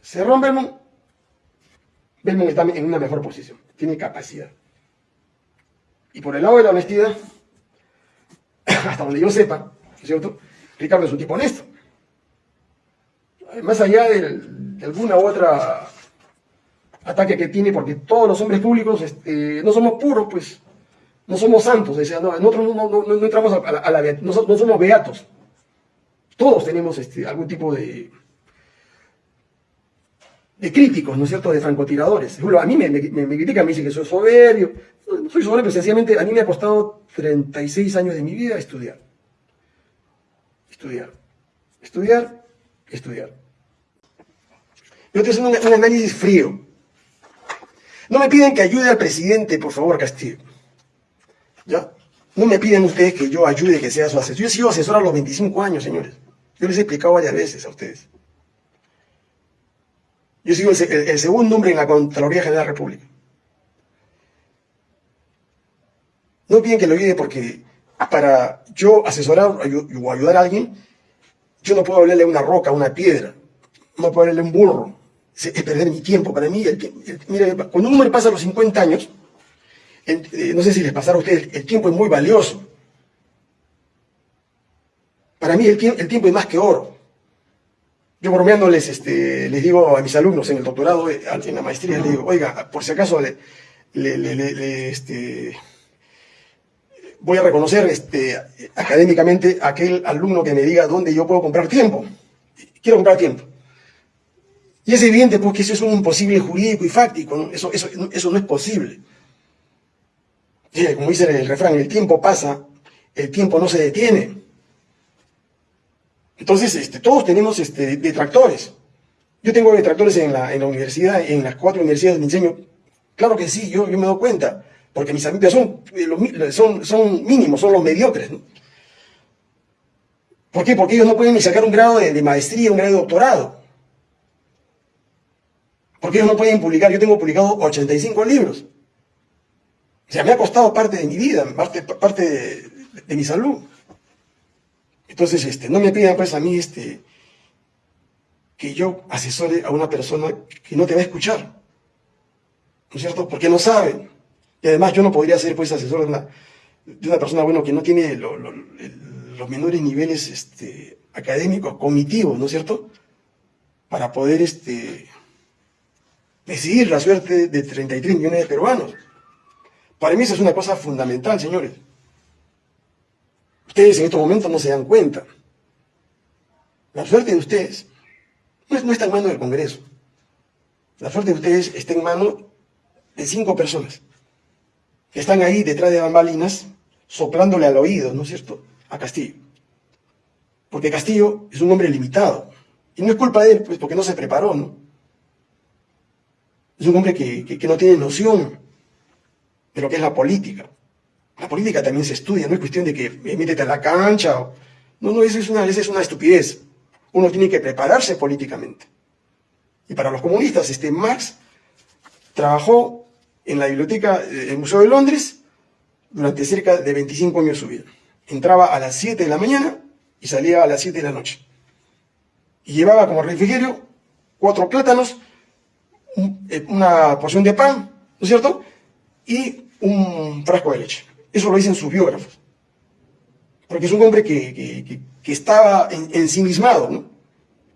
Cerrón Belmont, Belmont está en una mejor posición, tiene capacidad. Y por el lado de la honestidad, hasta donde yo sepa, ¿no es cierto? Ricardo es un tipo honesto. Más allá de alguna u otra ataque que tiene, porque todos los hombres públicos este, no somos puros, pues, no somos santos, nosotros no, entramos a la, no, somos beatos. Todos tenemos este, algún tipo de, de críticos, ¿no es cierto?, de francotiradores. A mí me critican, me dicen que soy soberbio. No soy soberbio, sencillamente a mí me ha costado 36 años de mi vida estudiar. Estudiar. Estudiar, estudiar. Yo estoy haciendo un, análisis frío. No me piden que ayude al presidente, por favor, Castillo. ¿Ya? No me piden ustedes que yo ayude, que sea su asesor. Yo he sido asesor a los 25 años, señores. Yo les he explicado varias veces a ustedes. Yo he sido el, segundo hombre en la Contraloría General de la República. No piden que lo ayude porque para yo asesorar o ayudar a alguien, yo no puedo hablarle a una roca, a una piedra, no puedo hablarle a un burro es perder mi tiempo. Para mí, mire, cuando un hombre pasa los 50 años, no sé si les pasará a ustedes, el tiempo es muy valioso. Para mí el, tiempo es más que oro. Yo bromeándoles, este, les digo a mis alumnos en el doctorado, eh, en la maestría, les digo, oiga, por si acaso le, este, voy a reconocer este, académicamente aquel alumno que me diga dónde yo puedo comprar tiempo. Quiero comprar tiempo. Y es evidente porque eso es un imposible jurídico y fáctico, Eso, eso, eso no es posible. Como dice el refrán, el tiempo pasa, el tiempo no se detiene. Entonces, este, todos tenemos este, detractores. Yo tengo detractores en la, universidad, en las cuatro universidades de enseño. Claro que sí, yo, me doy cuenta, porque mis amigos son, eh, mínimos, son los mediocres. ¿Por qué? Porque ellos no pueden ni sacar un grado de, de maestría, un grado de doctorado. Porque ellos no pueden publicar. Yo tengo publicado 85 libros. Sea, me ha costado parte de mi vida, parte, parte de, mi salud. Entonces, este, no me pidan pues a mí este, que yo asesore a una persona que no te va a escuchar. ¿No es cierto? Porque no saben. Y además yo no podría ser pues asesor de una, de una persona bueno, que no tiene los menores niveles este, académicos, cognitivos, ¿no es cierto? Para poder este, decidir la suerte de 33 millones de peruanos. Para mí eso es una cosa fundamental, señores. Ustedes en estos momentos no se dan cuenta. La suerte de ustedes no, está en manos del Congreso. La suerte de ustedes está en manos de cinco personas que están ahí detrás de bambalinas soplándole al oído, ¿no es cierto?, a Castillo. Porque Castillo es un hombre limitado. Y no es culpa de él, pues porque no se preparó, ¿no? Es un hombre que, no tiene noción de lo que es la política. La política también se estudia, no es cuestión de que eh, métete a la cancha. O... No, no, eso es, una, es una estupidez. Uno tiene que prepararse políticamente. Y para los comunistas, este Marx trabajó en la biblioteca del Museo de Londres durante cerca de 25 años de su vida. Entraba a las 7 de la mañana y salía a las 7 de la noche. Y llevaba como refrigerio cuatro plátanos eh, una porción de pan, ¿no es cierto? Y un frasco de leche. Eso lo dicen sus biógrafos. Porque es un hombre que, estaba ensimismado, ¿no?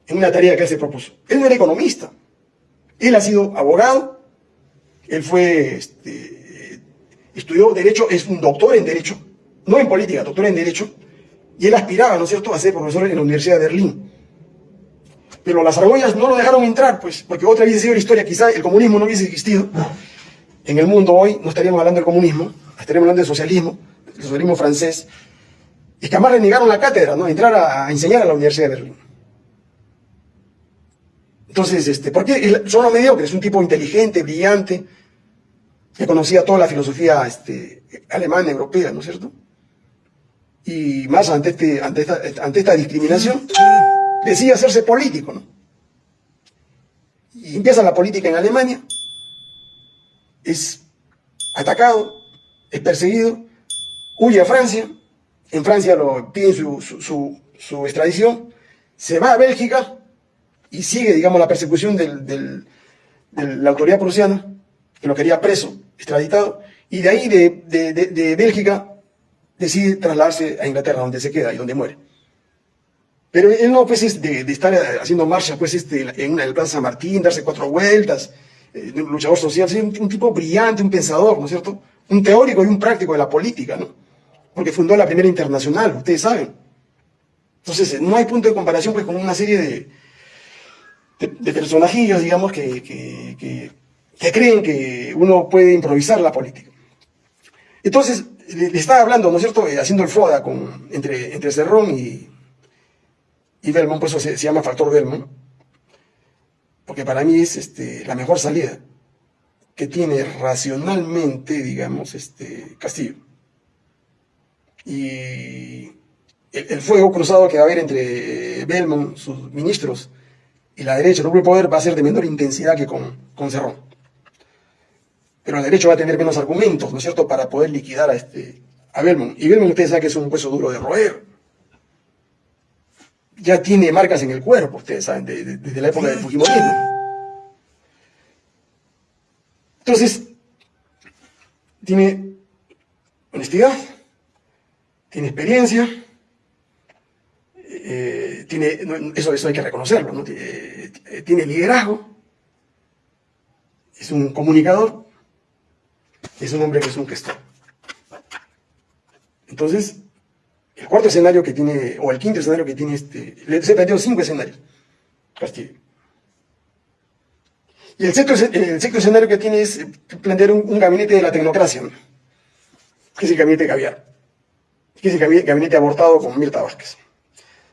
En una tarea que él se propuso. Él no era economista. Él ha sido abogado. Él fue, este, estudió Derecho, es un doctor en Derecho. No en política, doctor en Derecho. Y él aspiraba, ¿no es cierto?, a ser profesor en la Universidad de Berlín. Pero las argollas no lo dejaron entrar, pues, porque otra hubiese sido la historia, quizá el comunismo no hubiese existido. En el mundo hoy no estaríamos hablando del comunismo, estaríamos hablando del socialismo, del socialismo francés. Y que además le negaron la cátedra, ¿no? Entrar a, enseñar a la Universidad de Berlín. Entonces, este, ¿por qué son los mediocres? Un tipo inteligente, brillante, que conocía toda la filosofía este, alemana, europea, ¿no es cierto? Y más ante, este, ante esta discriminación, decide hacerse político, ¿no? Y empieza la política en Alemania, es atacado, es perseguido, huye a Francia, en Francia lo piden su, su, extradición, se va a Bélgica y sigue, digamos, la persecución de la autoridad prusiana, que lo quería preso, extraditado, y de ahí, de, de Bélgica, decide trasladarse a Inglaterra, donde se queda y donde muere. Pero él no, pues, es de, estar haciendo marcha, pues, este, en una Plaza San Martín, darse cuatro vueltas, eh, un luchador social, un, un, tipo brillante, un pensador, ¿no es cierto? Un teórico y un práctico de la política, ¿no? Porque fundó la primera internacional, ustedes saben. Entonces, no hay punto de comparación, pues, con una serie de, de, personajillos, digamos, que, que, creen que uno puede improvisar la política. Entonces, le, estaba hablando, ¿no es cierto?, eh, haciendo el FODA con, entre, entre Cerrón y, y Belmont, por eso se, llama factor Belmont, porque para mí es este, la mejor salida que tiene racionalmente, digamos, este, Castillo. Y el, fuego cruzado que va a haber entre Belmont, sus ministros, y la derecha, el de poder, va a ser de menor intensidad que con, con Cerrón. Pero la derecha va a tener menos argumentos, ¿no es cierto?, para poder liquidar a, este, a Belmont. Y Belmont, ustedes saben que es un hueso duro de roer ya tiene marcas en el cuerpo, ustedes saben, desde la época del Fujimorismo. Entonces, tiene honestidad, tiene experiencia, eh, tiene, eso, eso hay que reconocerlo, ¿no? tiene, eh, tiene liderazgo, es un comunicador, es un hombre que es un gestor. Entonces, el cuarto escenario que tiene, o el quinto escenario que tiene este, se planteó cinco escenarios, Castillo. Y el sexto, el sexto escenario que tiene es plantear un, gabinete de la tecnocracia, que es el gabinete Caviar, que es el gabinete abortado con Mirta Vázquez.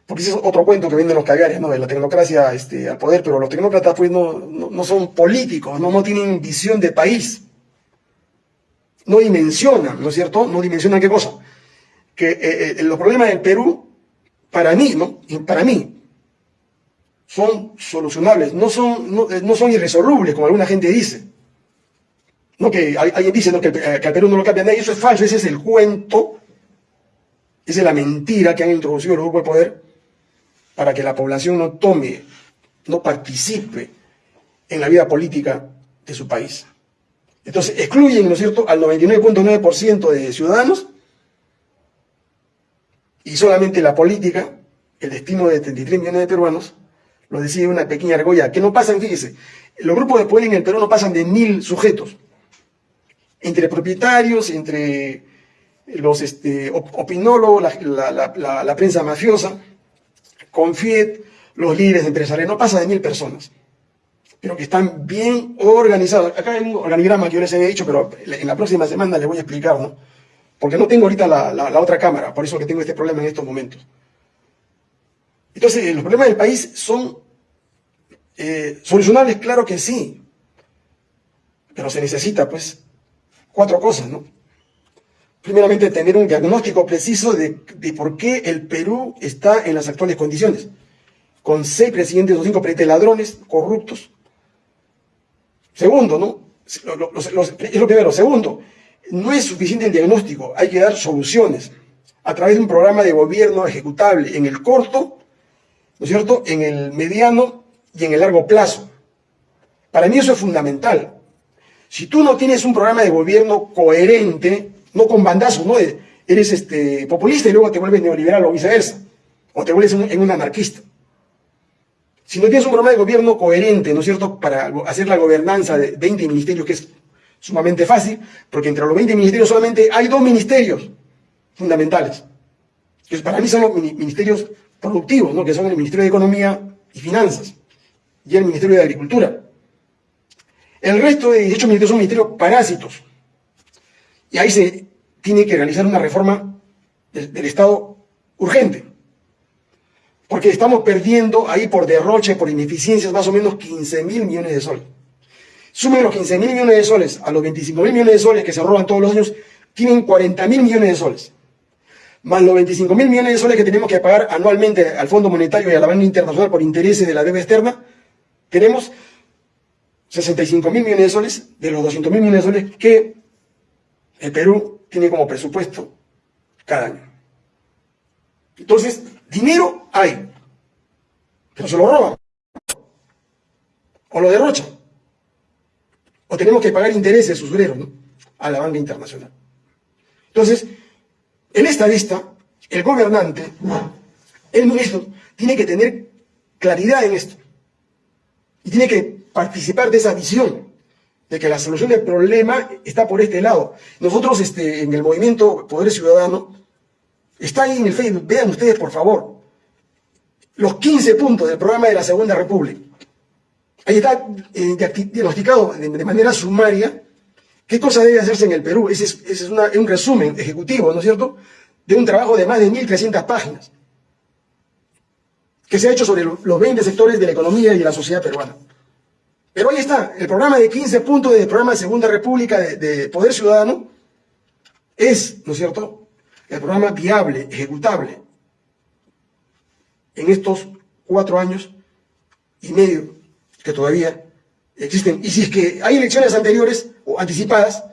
Porque ese es otro cuento que venden los caviares, ¿no? De la tecnocracia este, al poder, pero los tecnócratas pues no, no, son políticos, no, no tienen visión de país. No dimensionan, ¿no es cierto? No dimensionan qué cosa que eh, eh, los problemas del Perú, para mí, ¿no? Para mí, son solucionables, no son, no, eh, son irresolubles, como alguna gente dice. No que alguien dice ¿no? que, al Perú no lo cambia nadie, eso es falso, ese es el cuento, esa es la mentira que han introducido los grupos de poder para que la población no tome, no participe en la vida política de su país. Entonces excluyen, ¿no es cierto?, al 99.9% de ciudadanos y solamente la política, el destino de 33 millones de peruanos, lo decide una pequeña argolla, que no pasan, fíjese, los grupos de poder en el Perú no pasan de mil sujetos, entre propietarios, entre los este, opinólogos, la, prensa mafiosa, Confiet, los líderes empresariales, no pasa de mil personas, pero que están bien organizados. Acá hay un organigrama que yo les he dicho, pero en la próxima semana les voy a explicar, ¿no? Porque no tengo ahorita la, otra cámara, por eso que tengo este problema en estos momentos. Entonces, los problemas del país son eh, solucionables, claro que sí, pero se necesita, pues, cuatro cosas, ¿no? Primeramente, tener un diagnóstico preciso de, de, por qué el Perú está en las actuales condiciones, con seis presidentes o cinco presidentes ladrones, corruptos. Segundo, ¿no? es lo primero. Segundo, no es suficiente el diagnóstico, hay que dar soluciones a través de un programa de gobierno ejecutable en el corto, ¿no es cierto?, en el mediano y en el largo plazo. Para mí eso es fundamental. Si tú no tienes un programa de gobierno coherente, no con bandazos, ¿no? Eres este, populista y luego te vuelves neoliberal o viceversa, o te vuelves en un anarquista. Si no tienes un programa de gobierno coherente, ¿no es cierto?, para hacer la gobernanza de 20 ministerios, que es sumamente fácil, porque entre los 20 ministerios solamente hay dos ministerios fundamentales, que para mí son los ministerios productivos, ¿no? que son el Ministerio de Economía y Finanzas y el Ministerio de Agricultura. El resto de 18 ministerios son ministerios parásitos. Y ahí se tiene que realizar una reforma del, del Estado urgente. Porque estamos perdiendo ahí por derroche, por ineficiencias, más o menos 15 mil millones de soles. Sumen los 15 mil millones de soles a los 25 mil millones de soles que se roban todos los años, tienen 40 mil millones de soles. más los 25 mil millones de soles que tenemos que pagar anualmente al Fondo Monetario y a la Banca Internacional por intereses de la deuda externa, tenemos 65 mil millones de soles de los 200 mil millones de soles que el Perú tiene como presupuesto cada año. Entonces, dinero hay, pero se lo roban, o lo derrochan, o tenemos que pagar intereses usureros a la banca internacional. Entonces, en esta vista, el gobernante, el ministro, tiene que tener claridad en esto. Y tiene que participar de esa visión, de que la solución del problema está por este lado. Nosotros este, en el movimiento Poder Ciudadano, está ahí en el Facebook, vean ustedes por favor, los 15 puntos del programa de la Segunda República. Ahí está eh, diagnosticado de, manera sumaria qué cosa debe hacerse en el Perú. Ese es, un resumen ejecutivo, ¿no es cierto?, de un trabajo de más de 1.300 páginas que se ha hecho sobre los 20 sectores de la economía y de la sociedad peruana. Pero ahí está, el programa de 15 puntos del programa de Segunda República de, Poder Ciudadano es, ¿no es cierto?, el programa viable, ejecutable en estos cuatro años y medio que todavía existen. Y si es que hay elecciones anteriores o anticipadas,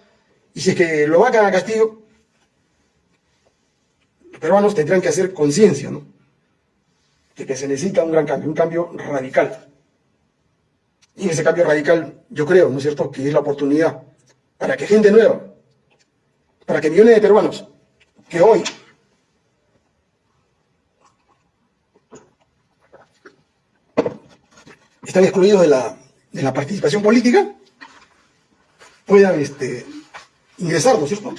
y si es que lo vacan a Castillo, los peruanos tendrán que hacer conciencia. De que se necesita un gran cambio, un cambio radical. Y ese cambio radical, yo creo, ¿no es cierto?, que es la oportunidad para que gente nueva, para que millones de peruanos que hoy están excluidos de la, de la participación política, puedan este, ingresar, ¿no es cierto?,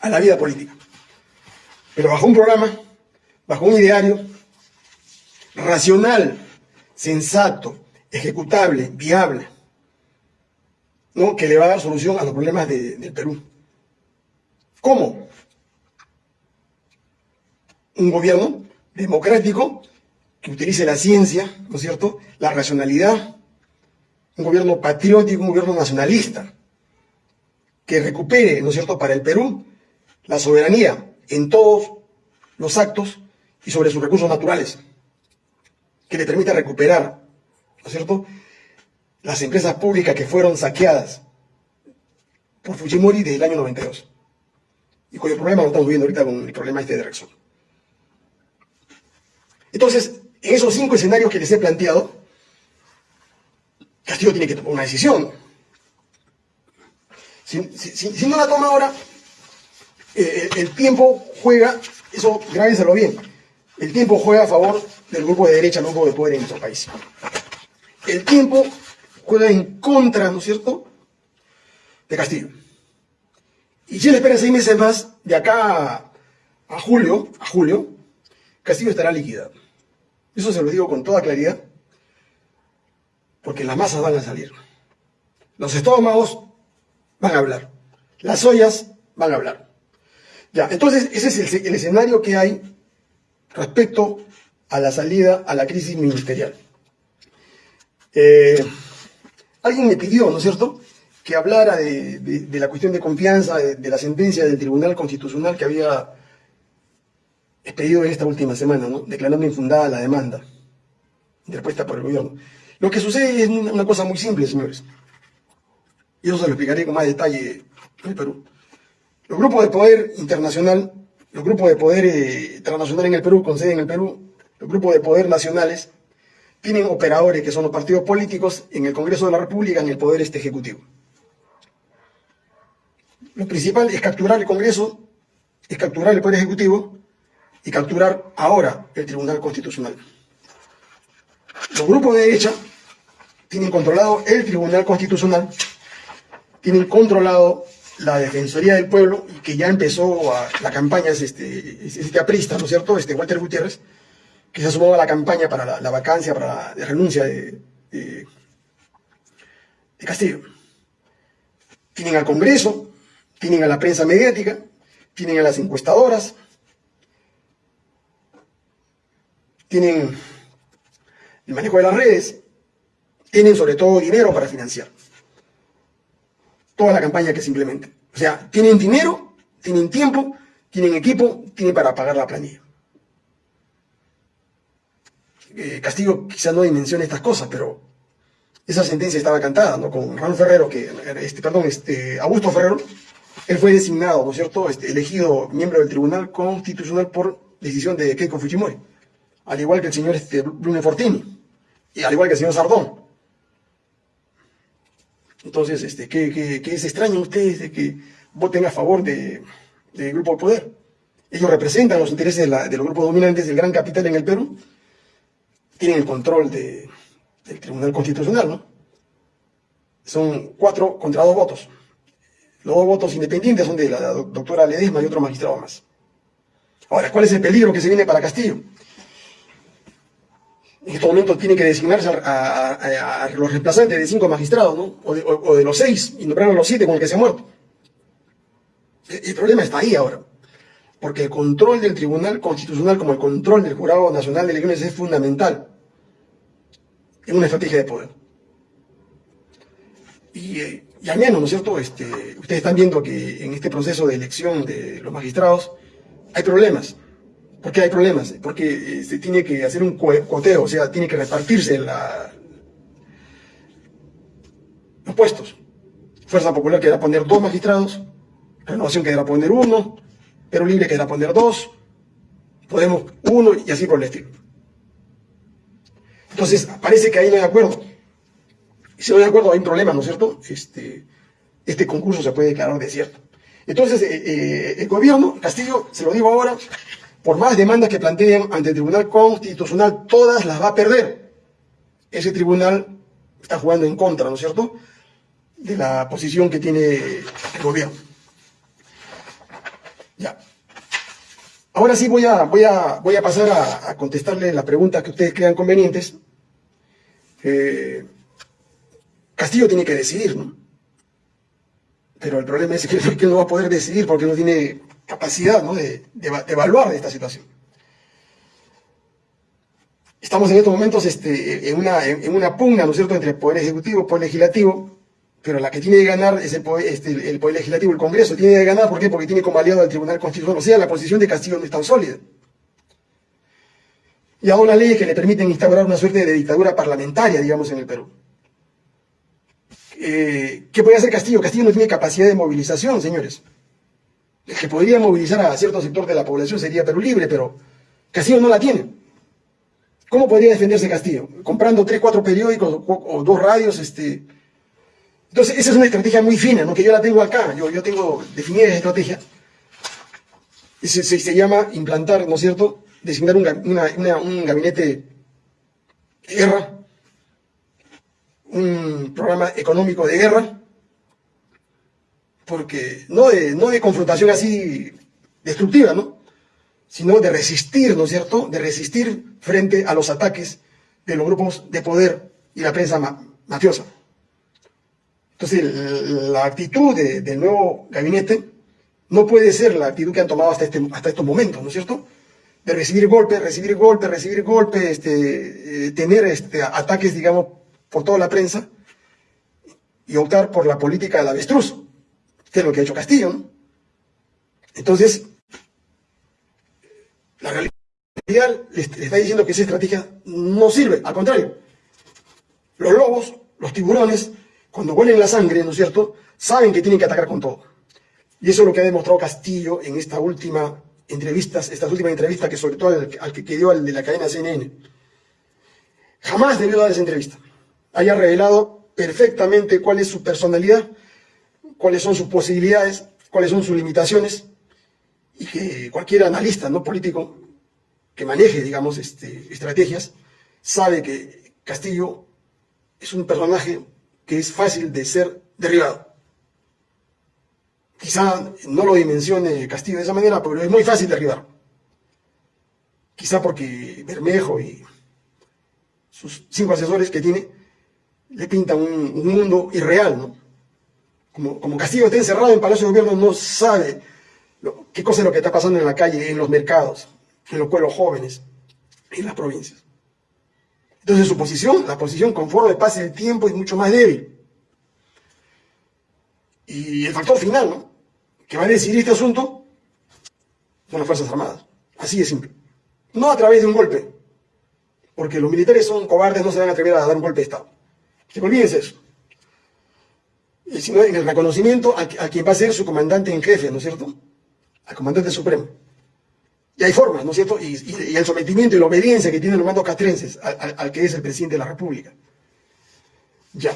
a la vida política. Pero bajo un programa, bajo un ideario racional, sensato, ejecutable, viable, ¿no? que le va a dar solución a los problemas del Perú. ¿Cómo? Un gobierno democrático que utilice la ciencia, ¿no es cierto?, la racionalidad, un gobierno patriótico, un gobierno nacionalista, que recupere, ¿no es cierto?, para el Perú la soberanía en todos los actos y sobre sus recursos naturales, que le permita recuperar ¿no es cierto? Las empresas públicas que fueron saqueadas por Fujimori desde el año 92. Y cuyo problema lo estamos viendo ahorita con el problema este de Rexon. Entonces, en esos cinco escenarios que les he planteado, Castillo tiene que tomar una decisión. Si, no la toma ahora, eh, el, tiempo juega, eso grábenselo bien, el tiempo juega a favor del grupo de derecha, no grupo de poder en nuestro país el tiempo juega en contra, ¿no es cierto?, de Castillo. Y si él espera seis meses más, de acá a, julio, a julio, Castillo estará liquidado. Eso se lo digo con toda claridad, porque las masas van a salir. Los estómagos van a hablar. Las ollas van a hablar. Ya, entonces ese es el escenario que hay respecto a la salida a la crisis ministerial. Eh, alguien me pidió, ¿no es cierto?, que hablara de, la cuestión de confianza, de, la sentencia del Tribunal Constitucional que había expedido esta última semana, ¿no? declarando infundada la demanda interpuesta por el gobierno. Lo que sucede es una, cosa muy simple, señores. Y eso se lo explicaré con más detalle en el Perú. Los grupos de poder internacional, los grupos de poder eh, transnacional en el Perú, con sede en el Perú, los grupos de poder nacionales, tienen operadores que son los partidos políticos en el Congreso de la República, en el poder este ejecutivo. Lo principal es capturar el Congreso, es capturar el Poder Ejecutivo y capturar ahora el Tribunal Constitucional. Los grupos de derecha tienen controlado el Tribunal Constitucional, tienen controlado la Defensoría del Pueblo, y que ya empezó la campaña, es este, este aprista, ¿no es cierto?, este Walter Gutiérrez, que se sumado a la campaña para la, vacancia, para la renuncia de, de, Castillo. Tienen al Congreso, tienen a la prensa mediática, tienen a las encuestadoras, tienen el manejo de las redes, tienen sobre todo dinero para financiar toda la campaña que simplemente. O sea, tienen dinero, tienen tiempo, tienen equipo, tienen para pagar la planilla. Eh, Castillo quizá no dimensione estas cosas, pero esa sentencia estaba cantada, ¿no? Con Raúl Ferrero, que, este, perdón, este, Augusto Ferrero, él fue designado, ¿no es cierto?, este, elegido miembro del Tribunal Constitucional por decisión de Keiko Fujimori, al igual que el señor este, Fortini, y al igual que el señor Sardón. Entonces, este, ¿qué, qué, es extraño ustedes de que voten a favor del Grupo de Poder? Ellos representan los intereses de, los grupos dominantes del gran capital en el Perú, tienen el control de, del Tribunal Constitucional, ¿no? Son cuatro contra dos votos. Los dos votos independientes son de la doctora Ledesma y otro magistrado más. Ahora, ¿cuál es el peligro que se viene para Castillo? En este momento tiene que designarse a, los reemplazantes de cinco magistrados, ¿no? O de, los seis, y nombrar a los siete con el que se ha muerto. El, problema está ahí ahora. Porque el control del Tribunal Constitucional, como el control del Jurado Nacional de Elecciones, es fundamental en una estrategia de poder. Y, eh, y al menos, ¿no es cierto? Este, ustedes están viendo que en este proceso de elección de los magistrados hay problemas. ¿Por qué hay problemas? Porque eh, se tiene que hacer un coteo, o sea, tiene que repartirse los puestos. Fuerza Popular quedará poner dos magistrados, Renovación quedará poner uno, Pero Libre quedará poner dos, Podemos uno y así por el estilo. Entonces, parece que ahí no hay acuerdo. Y si no hay acuerdo, hay un problema, ¿no es cierto? Este, este concurso se puede declarar desierto. Entonces, eh, eh, el gobierno, Castillo, se lo digo ahora, por más demandas que planteen ante el Tribunal Constitucional, todas las va a perder. Ese tribunal está jugando en contra, ¿no es cierto?, de la posición que tiene el gobierno. Ya. Ahora sí voy a, voy a, voy a pasar a, contestarle las preguntas que ustedes crean convenientes. Eh, Castillo tiene que decidir, ¿no? Pero el problema es que, él no va a poder decidir porque no tiene capacidad de, evaluar esta situación. Estamos en estos momentos este, en, una, en, una pugna, ¿no es cierto?, entre el Poder Ejecutivo y el Poder Legislativo, pero la que tiene que ganar es el Poder, este, el poder Legislativo, el Congreso, tiene que ganar, ¿por qué? Porque tiene como aliado al Tribunal Constitucional, o sea, la posición de Castillo no es tan sólida. Y hay unas leyes que le permiten instaurar una suerte de dictadura parlamentaria, digamos, en el Perú. Eh, ¿Qué puede hacer Castillo? Castillo no tiene capacidad de movilización, señores. Que podría movilizar a cierto sector de la población sería Perú Libre, pero Castillo no la tiene. ¿Cómo podría defenderse Castillo? Comprando tres, cuatro periódicos o, dos radios. Este... Entonces, esa es una estrategia muy fina, ¿no? que yo la tengo acá. Yo, yo tengo definida esa estrategia. Se, se, llama implantar, ¿no es cierto?, designar un, un gabinete de guerra, un programa económico de guerra, porque no de, no de confrontación así destructiva, ¿no? sino de resistir, ¿no es cierto?, de resistir frente a los ataques de los grupos de poder y la prensa mafiosa. Entonces, la actitud del nuevo gabinete no puede ser la actitud que han tomado hasta, este, hasta estos momentos, ¿no es cierto?, de recibir golpes, recibir golpes, recibir golpes, este, eh, tener este, ataques, digamos, por toda la prensa y optar por la política del avestruz, que es lo que ha hecho Castillo. Entonces, la realidad le está diciendo que esa estrategia no sirve, al contrario. Los lobos, los tiburones, cuando huelen la sangre, ¿no es cierto?, saben que tienen que atacar con todo. Y eso es lo que ha demostrado Castillo en esta última entrevistas, estas últimas entrevistas que sobre todo al, que dio al de la cadena CNN. Jamás debió dar esa entrevista haya revelado perfectamente cuál es su personalidad, cuáles son sus posibilidades, cuáles son sus limitaciones, y que cualquier analista no político que maneje, digamos, este, estrategias, sabe que Castillo es un personaje que es fácil de ser derribado. Quizá no lo dimensione Castillo de esa manera, pero es muy fácil derribar. Quizá porque Bermejo y sus cinco asesores que tiene le pinta un, mundo irreal, ¿no? Como, como, Castillo está encerrado en Palacio de Gobierno, no sabe qué cosa es lo que está pasando en la calle, en los mercados, en los pueblos jóvenes, en las provincias. Entonces su posición, la posición conforme pase el tiempo, es mucho más débil. Y el factor final, ¿no? Que va a decidir este asunto, con las Fuerzas Armadas. Así de simple. No a través de un golpe, porque los militares son cobardes, no se van a atrever a dar un golpe de Estado. Que olvídense eso. Sino en el reconocimiento a, quien va a ser su comandante en jefe, ¿no es cierto? Al comandante supremo. Y hay formas, ¿no es cierto? Y, el sometimiento y la obediencia que tienen los mandos castrenses al, que es el presidente de la República. Ya.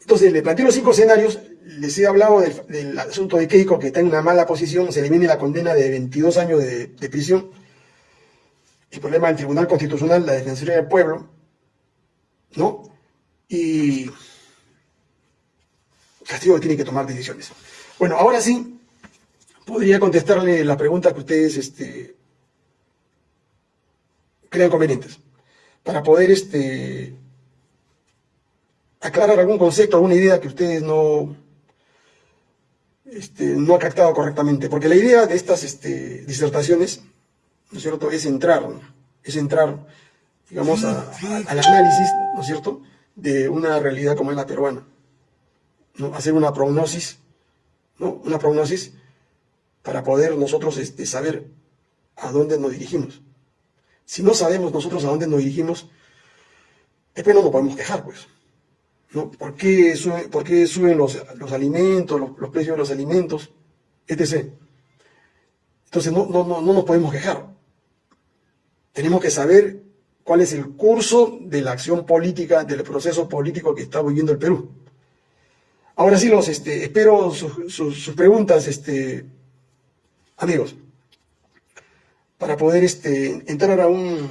Entonces, le planteo los cinco escenarios. Les he hablado del, asunto de Keiko, que está en una mala posición. Se viene la condena de 22 años de prisión. El problema del Tribunal Constitucional, la Defensoría del Pueblo, ¿no? Y Castillo tiene que tomar decisiones. Bueno, ahora sí, podría contestarle la pregunta que ustedes este, crean convenientes, para poder este, aclarar algún concepto, alguna idea que ustedes no, este, no ha captado correctamente. Porque la idea de estas disertaciones, ¿no es cierto?, es entrar, es entrar, digamos, al análisis, ¿no es cierto?, de una realidad como es la peruana. ¿No? Hacer una prognosis, ¿no? Una prognosis para poder nosotros este, saber a dónde nos dirigimos. Si no sabemos nosotros a dónde nos dirigimos, después no nos podemos quejar, pues. ¿no? ¿Por qué, suben los, alimentos, los, precios de los alimentos, etc.? Entonces no, no, no, no nos podemos quejar. Tenemos que saber cuál es el curso de la acción política, del proceso político que está viviendo el Perú. Ahora sí, los este, espero sus, preguntas, este, amigos, para poder este, entrar a un,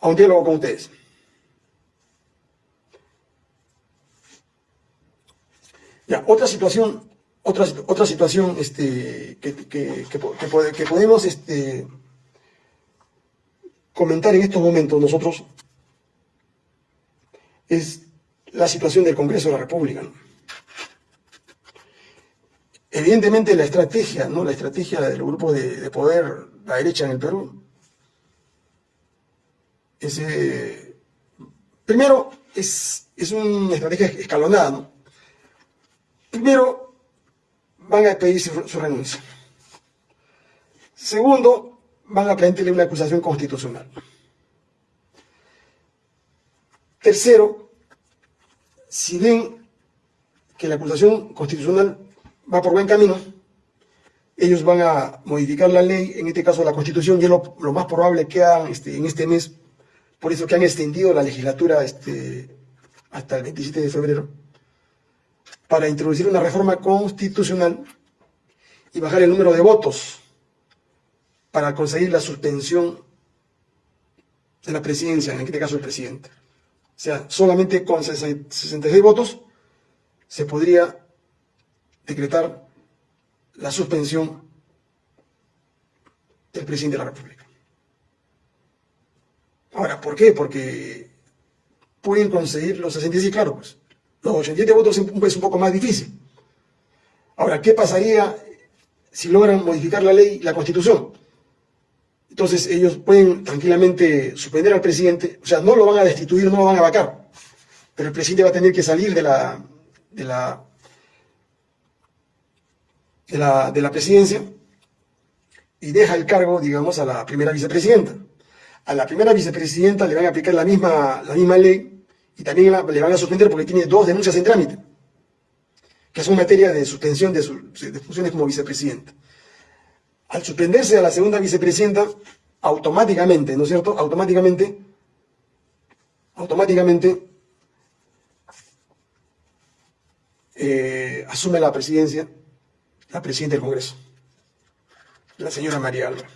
a un diálogo con ustedes. Ya, otra situación, otra, otra situación este, que, que, que, podemos este, comentar en estos momentos nosotros es la situación del Congreso de la República. Evidentemente la estrategia, ¿no? la estrategia del grupo de, poder, la derecha en el Perú, es, eh, primero es, es, una estrategia escalonada. Primero van a pedir su, renuncia. Segundo, van a plantearle una acusación constitucional. Tercero, si ven que la acusación constitucional va por buen camino, ellos van a modificar la ley, en este caso la constitución, y es lo, más probable que hagan este, en este mes, por eso que han extendido la legislatura este, hasta el 27 de febrero, para introducir una reforma constitucional y bajar el número de votos para conseguir la suspensión de la presidencia, en este caso el presidente. O sea, solamente con 66 votos se podría decretar la suspensión del presidente de la República. Ahora, ¿por qué? Porque pueden conseguir los 66, claro, pues los 87 votos es un poco más difícil. Ahora, ¿qué pasaría si logran modificar la ley, la constitución? Entonces ellos pueden tranquilamente suspender al presidente, o sea, no lo van a destituir, no lo van a vacar, pero el presidente va a tener que salir de la, de la de la, de la presidencia y deja el cargo, digamos, a la primera vicepresidenta. A la primera vicepresidenta le van a aplicar la misma, la misma ley y también le van a suspender porque tiene dos denuncias en trámite, que son materia de suspensión de, de funciones como vicepresidenta. Al suspenderse a la segunda vicepresidenta, automáticamente, ¿no es cierto? Automáticamente, automáticamente eh, asume la presidencia la presidenta del Congreso, la señora María Alba.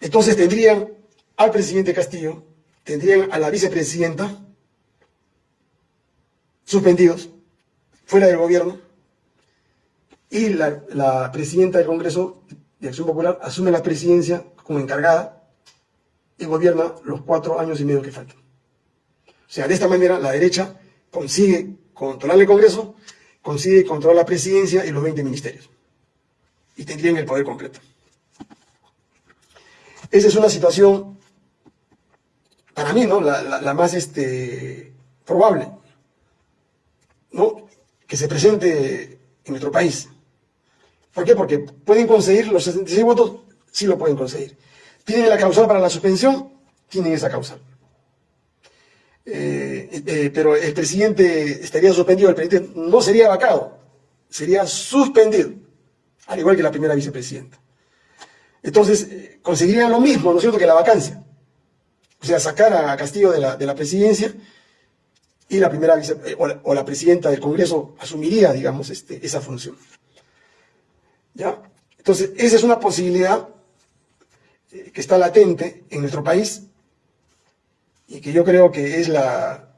Entonces tendrían al presidente Castillo, tendrían a la vicepresidenta suspendidos, fuera del gobierno, y la, presidenta del Congreso de Acción Popular asume la presidencia como encargada y gobierna los cuatro años y medio que faltan. O sea, de esta manera la derecha consigue controlar el Congreso consigue controlar la presidencia y los 20 ministerios. Y tendrían el poder completo. Esa es una situación, para mí, ¿no? La, más este, probable, ¿no? Que se presente en nuestro país. ¿Por qué? Porque pueden conseguir los 66 votos, sí lo pueden conseguir. ¿Tienen la causal para la suspensión? Tienen esa causal. Eh, eh, pero el presidente estaría suspendido, el presidente no sería vacado, sería suspendido, al igual que la primera vicepresidenta. Entonces, eh, conseguirían lo mismo, ¿no es cierto?, que la vacancia. O sea, sacar a Castillo de la, de la presidencia y la primera vice, o, la, presidenta del Congreso asumiría, digamos, este, esa función. ¿Ya? Entonces, esa es una posibilidad que está latente en nuestro país y que yo creo que es la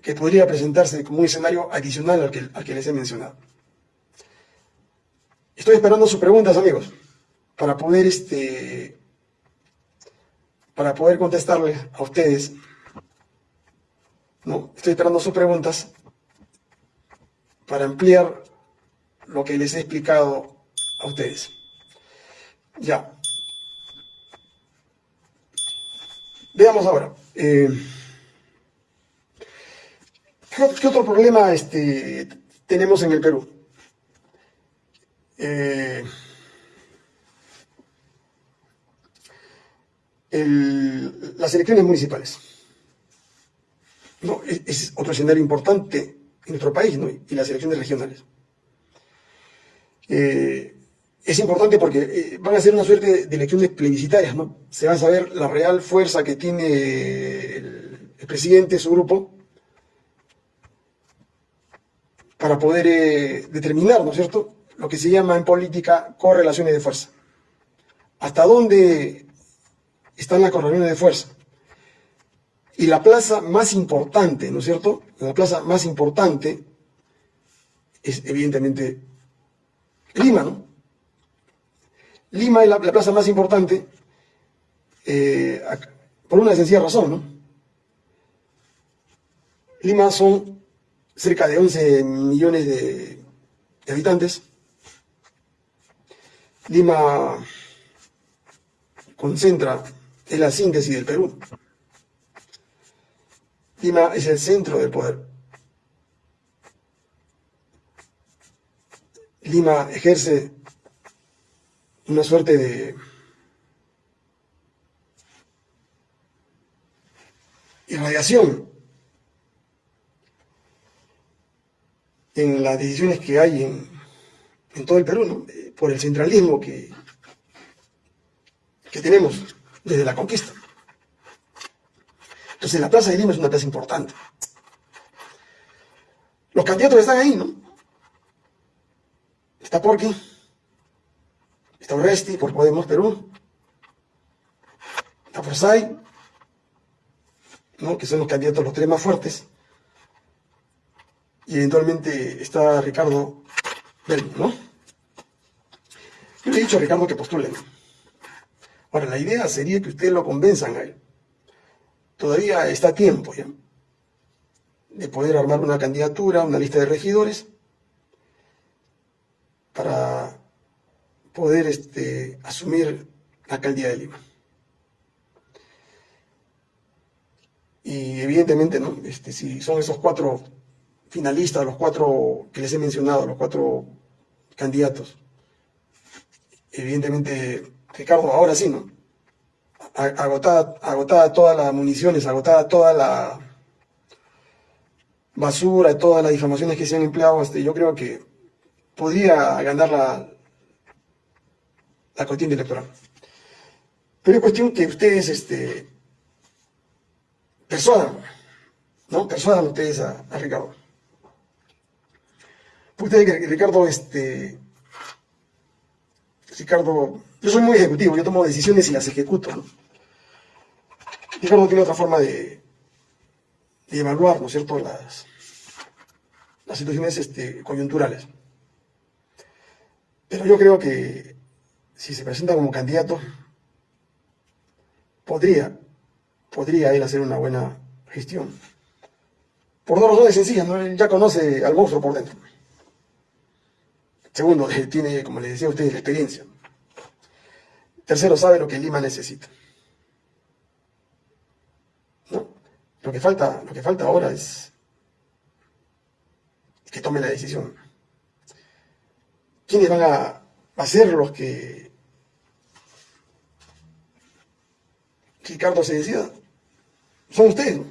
que podría presentarse como un escenario adicional al que, al que les he mencionado. Estoy esperando sus preguntas, amigos, para poder, este, para poder contestarles a ustedes. No, estoy esperando sus preguntas para ampliar lo que les he explicado a ustedes. Ya. Veamos ahora. Eh, ¿qué, otro problema este, tenemos en el Perú? Eh, las elecciones municipales. No, es, otro escenario importante en nuestro país, ¿no? Y las elecciones regionales. Eh, es importante porque eh, van a ser una suerte de elecciones plebiscitarias, ¿no? Se va a saber la real fuerza que tiene el, presidente, su grupo, para poder eh, determinar, ¿no es cierto?, lo que se llama en política correlaciones de fuerza. ¿Hasta dónde están las correlaciones de fuerza? Y la plaza más importante, ¿no es cierto? La plaza más importante es evidentemente Lima, ¿no? Lima es la, plaza más importante eh, por una sencilla razón, ¿no? Lima son cerca de 11 millones de, habitantes. Lima concentra, es la síntesis del Perú. Lima es el centro del poder. Lima ejerce una suerte de irradiación en las decisiones que hay en, todo el Perú, eh, por el centralismo que, que tenemos desde la conquista. Entonces la Plaza de Lima es una plaza importante. Los candidatos están ahí, ¿no? Está Porqui, Está Oresti por Podemos Perú. Está Forsay, ¿no? que son los candidatos los tres más fuertes. Y eventualmente está Ricardo Belmo, ¿no? Yo le he dicho a Ricardo que postulen. Ahora, la idea sería que ustedes lo convenzan a él. Todavía está tiempo ya de poder armar una candidatura, una lista de regidores, para poder este, asumir la alcaldía de Lima. Y evidentemente, ¿no? Este, si son esos cuatro finalistas, los cuatro que les he mencionado, los cuatro candidatos, evidentemente, Ricardo, ahora sí, ¿no? Agotada, agotada todas las municiones, agotada toda la basura, todas las difamaciones que se han empleado, este, yo creo que podría ganar la, la contienda electoral. Pero es cuestión que ustedes este, persuadan, ¿no? Persuadan ustedes a, Ricardo. Ustedes que Ricardo, este, Ricardo, yo soy muy ejecutivo, yo tomo decisiones y las ejecuto, ¿no? Ricardo tiene otra forma de, de evaluar, ¿no es cierto?, las, las situaciones este, coyunturales. Pero yo creo que si se presenta como candidato, podría, podría él hacer una buena gestión. Por dos razones sencillas, ¿no? él ya conoce al monstruo por dentro. Segundo, tiene, como les decía a ustedes, la experiencia. Tercero, sabe lo que Lima necesita. ¿No? Lo que falta, lo que falta ahora es que tome la decisión. ¿Quiénes van a, a ser los que Ricardo se decida? Son ustedes, ¿no?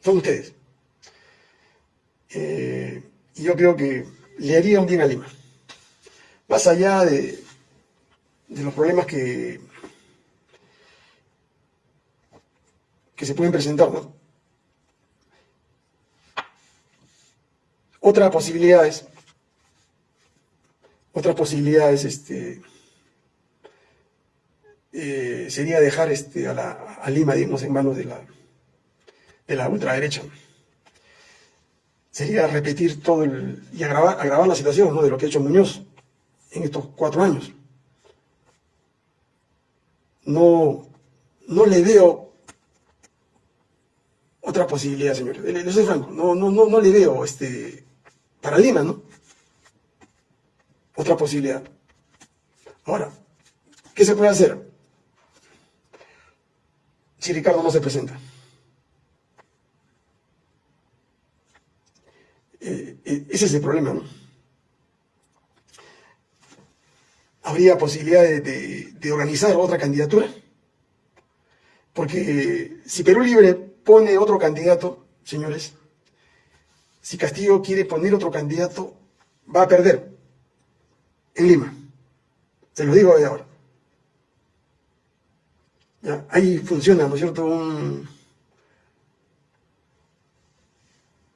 Son ustedes. Eh, y yo creo que le haría un bien a Lima. Más allá de, los problemas que, que se pueden presentar, ¿no? Otra posibilidad es, otra posibilidad es este, eh, sería dejar este, a, Lima, digamos, en manos de la, de la ultraderecha. Sería repetir todo el, y agravar, agravar la situación ¿no? de lo que ha hecho Muñoz en estos cuatro años. No, no le veo otra posibilidad, señores. Le, soy franco, no, no, no, no le veo este, para Lima, ¿no? Otra posibilidad. Ahora, ¿qué se puede hacer? Si Ricardo no se presenta. Eh, eh, ese es el problema, ¿no? ¿Habría posibilidad de, organizar otra candidatura? Porque si Perú Libre pone otro candidato, señores, si Castillo quiere poner otro candidato, va a perder en Lima. Se lo digo de ahora. ahí funciona, ¿no es cierto? un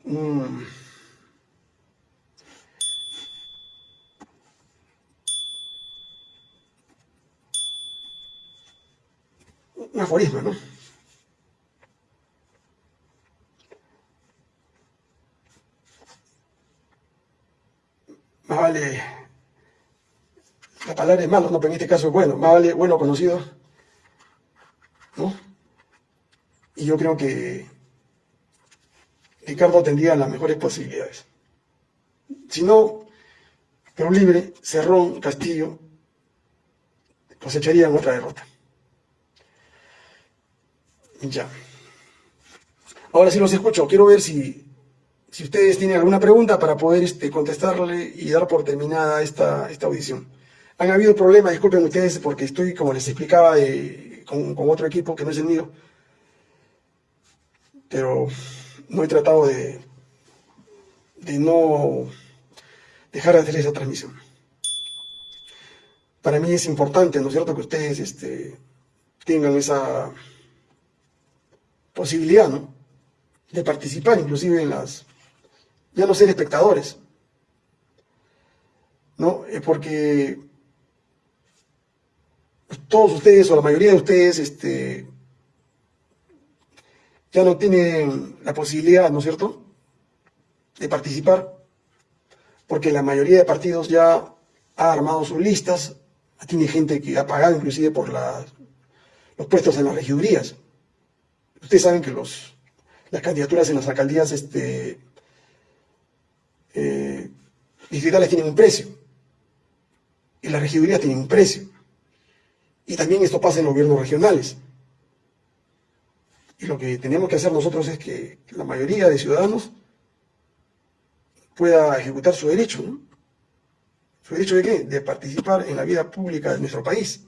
un aforismo, ¿no? Más vale, la palabra es malo, no, pero en este caso es bueno, más vale bueno conocido, ¿no? Y yo creo que Ricardo tendría las mejores posibilidades. Si no, pero libre, Cerrón, Castillo, cosecharían otra derrota. Ya. Ahora sí los escucho. Quiero ver si, si ustedes tienen alguna pregunta para poder este, contestarle y dar por terminada esta, esta audición. Han habido problemas, disculpen ustedes, porque estoy, como les explicaba, con, otro equipo que no es el mío. Pero no he tratado de, de no dejar de hacer esa transmisión. Para mí es importante, ¿no es cierto?, que ustedes este, tengan esa posibilidad, ¿no? De participar inclusive en las, ya no ser espectadores, ¿no? Eh, porque todos ustedes o la mayoría de ustedes, este, ya no tienen la posibilidad, ¿no es cierto?, de participar, porque la mayoría de partidos ya ha armado sus listas, tiene gente que ha pagado inclusive por los puestos en las regidurías. Ustedes saben que las candidaturas en las alcaldías este, eh, distritales tienen un precio y las regidurías tienen un precio. Y también esto pasa en los gobiernos regionales. Y lo que tenemos que hacer nosotros es que la mayoría de ciudadanos pueda ejecutar su derecho, ¿no? ¿Su derecho de qué? De participar en la vida pública de nuestro país.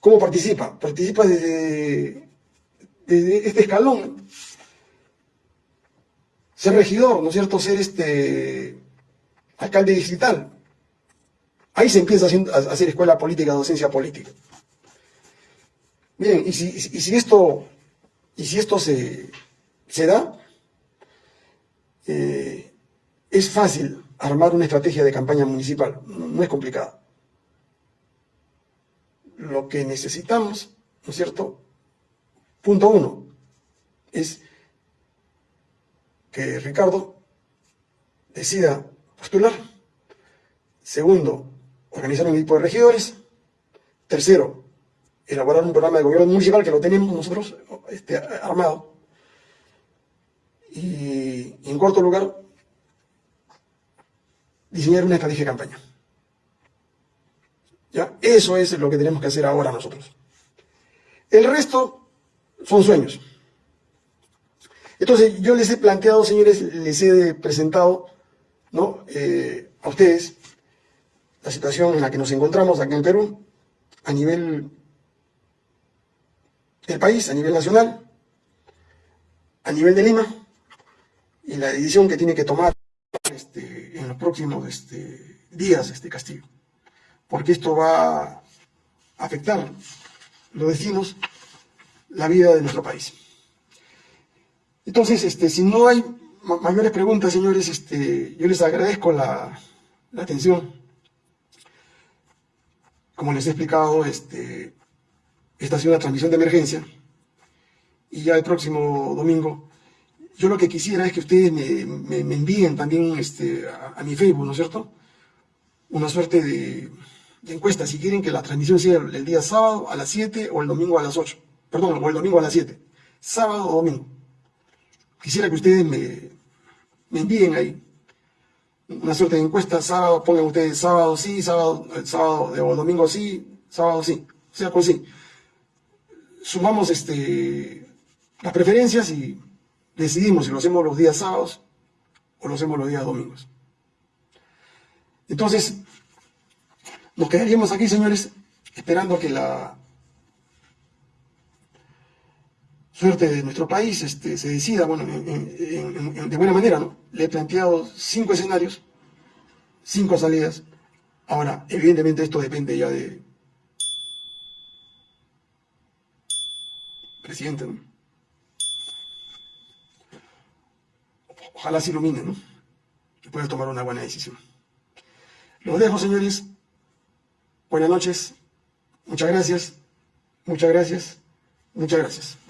¿Cómo participa? Participa desde, este escalón. Ser regidor, ¿no es cierto? Ser este alcalde digital. Ahí se empieza a hacer escuela política, docencia política. Bien, y si, esto, y si esto se, se da, eh, es fácil armar una estrategia de campaña municipal, no es complicado lo que necesitamos, ¿no es cierto? Punto uno, es que Ricardo decida postular. Segundo, organizar un equipo de regidores. Tercero, elaborar un programa de gobierno municipal que lo tenemos nosotros este, armado. Y, en cuarto lugar, diseñar una estrategia de campaña. ¿Ya? Eso es lo que tenemos que hacer ahora nosotros. El resto son sueños. Entonces yo les he planteado, señores, les he presentado ¿no? Eh, a ustedes la situación en la que nos encontramos aquí en Perú, a nivel del país, a nivel nacional, a nivel de Lima, y la decisión que tiene que tomar este, en los próximos este, días este castigo. Porque esto va a afectar, los vecinos, la vida de nuestro país. Entonces, este, si no hay mayores preguntas, señores, este, yo les agradezco la, la atención. Como les he explicado, este, esta ha sido una transmisión de emergencia y ya el próximo domingo, yo lo que quisiera es que ustedes me, me, envíen también este, a, mi Facebook, ¿no es cierto? Una suerte de, encuesta, si quieren que la transmisión sea el, día sábado a las 7 o el domingo a las 8, perdón, o el domingo a las 7, sábado o domingo. Quisiera que ustedes me, me envíen ahí una suerte de encuesta, sábado, pongan ustedes sábado sí, sábado, sábado o domingo sí, sábado sí, sea, pues sí. Sumamos este, las preferencias y decidimos si lo hacemos los días sábados o lo hacemos los días domingos. Entonces, nos quedaríamos aquí, señores, esperando que la suerte de nuestro país este, se decida, bueno, de buena manera, ¿no? Le he planteado cinco escenarios, cinco salidas. Ahora, evidentemente esto depende ya de presidente, ¿no? Ojalá se ilumine, ¿no? Que pueda tomar una buena decisión. Los dejo, señores. Buenas noches. Muchas gracias. Muchas gracias. Muchas gracias.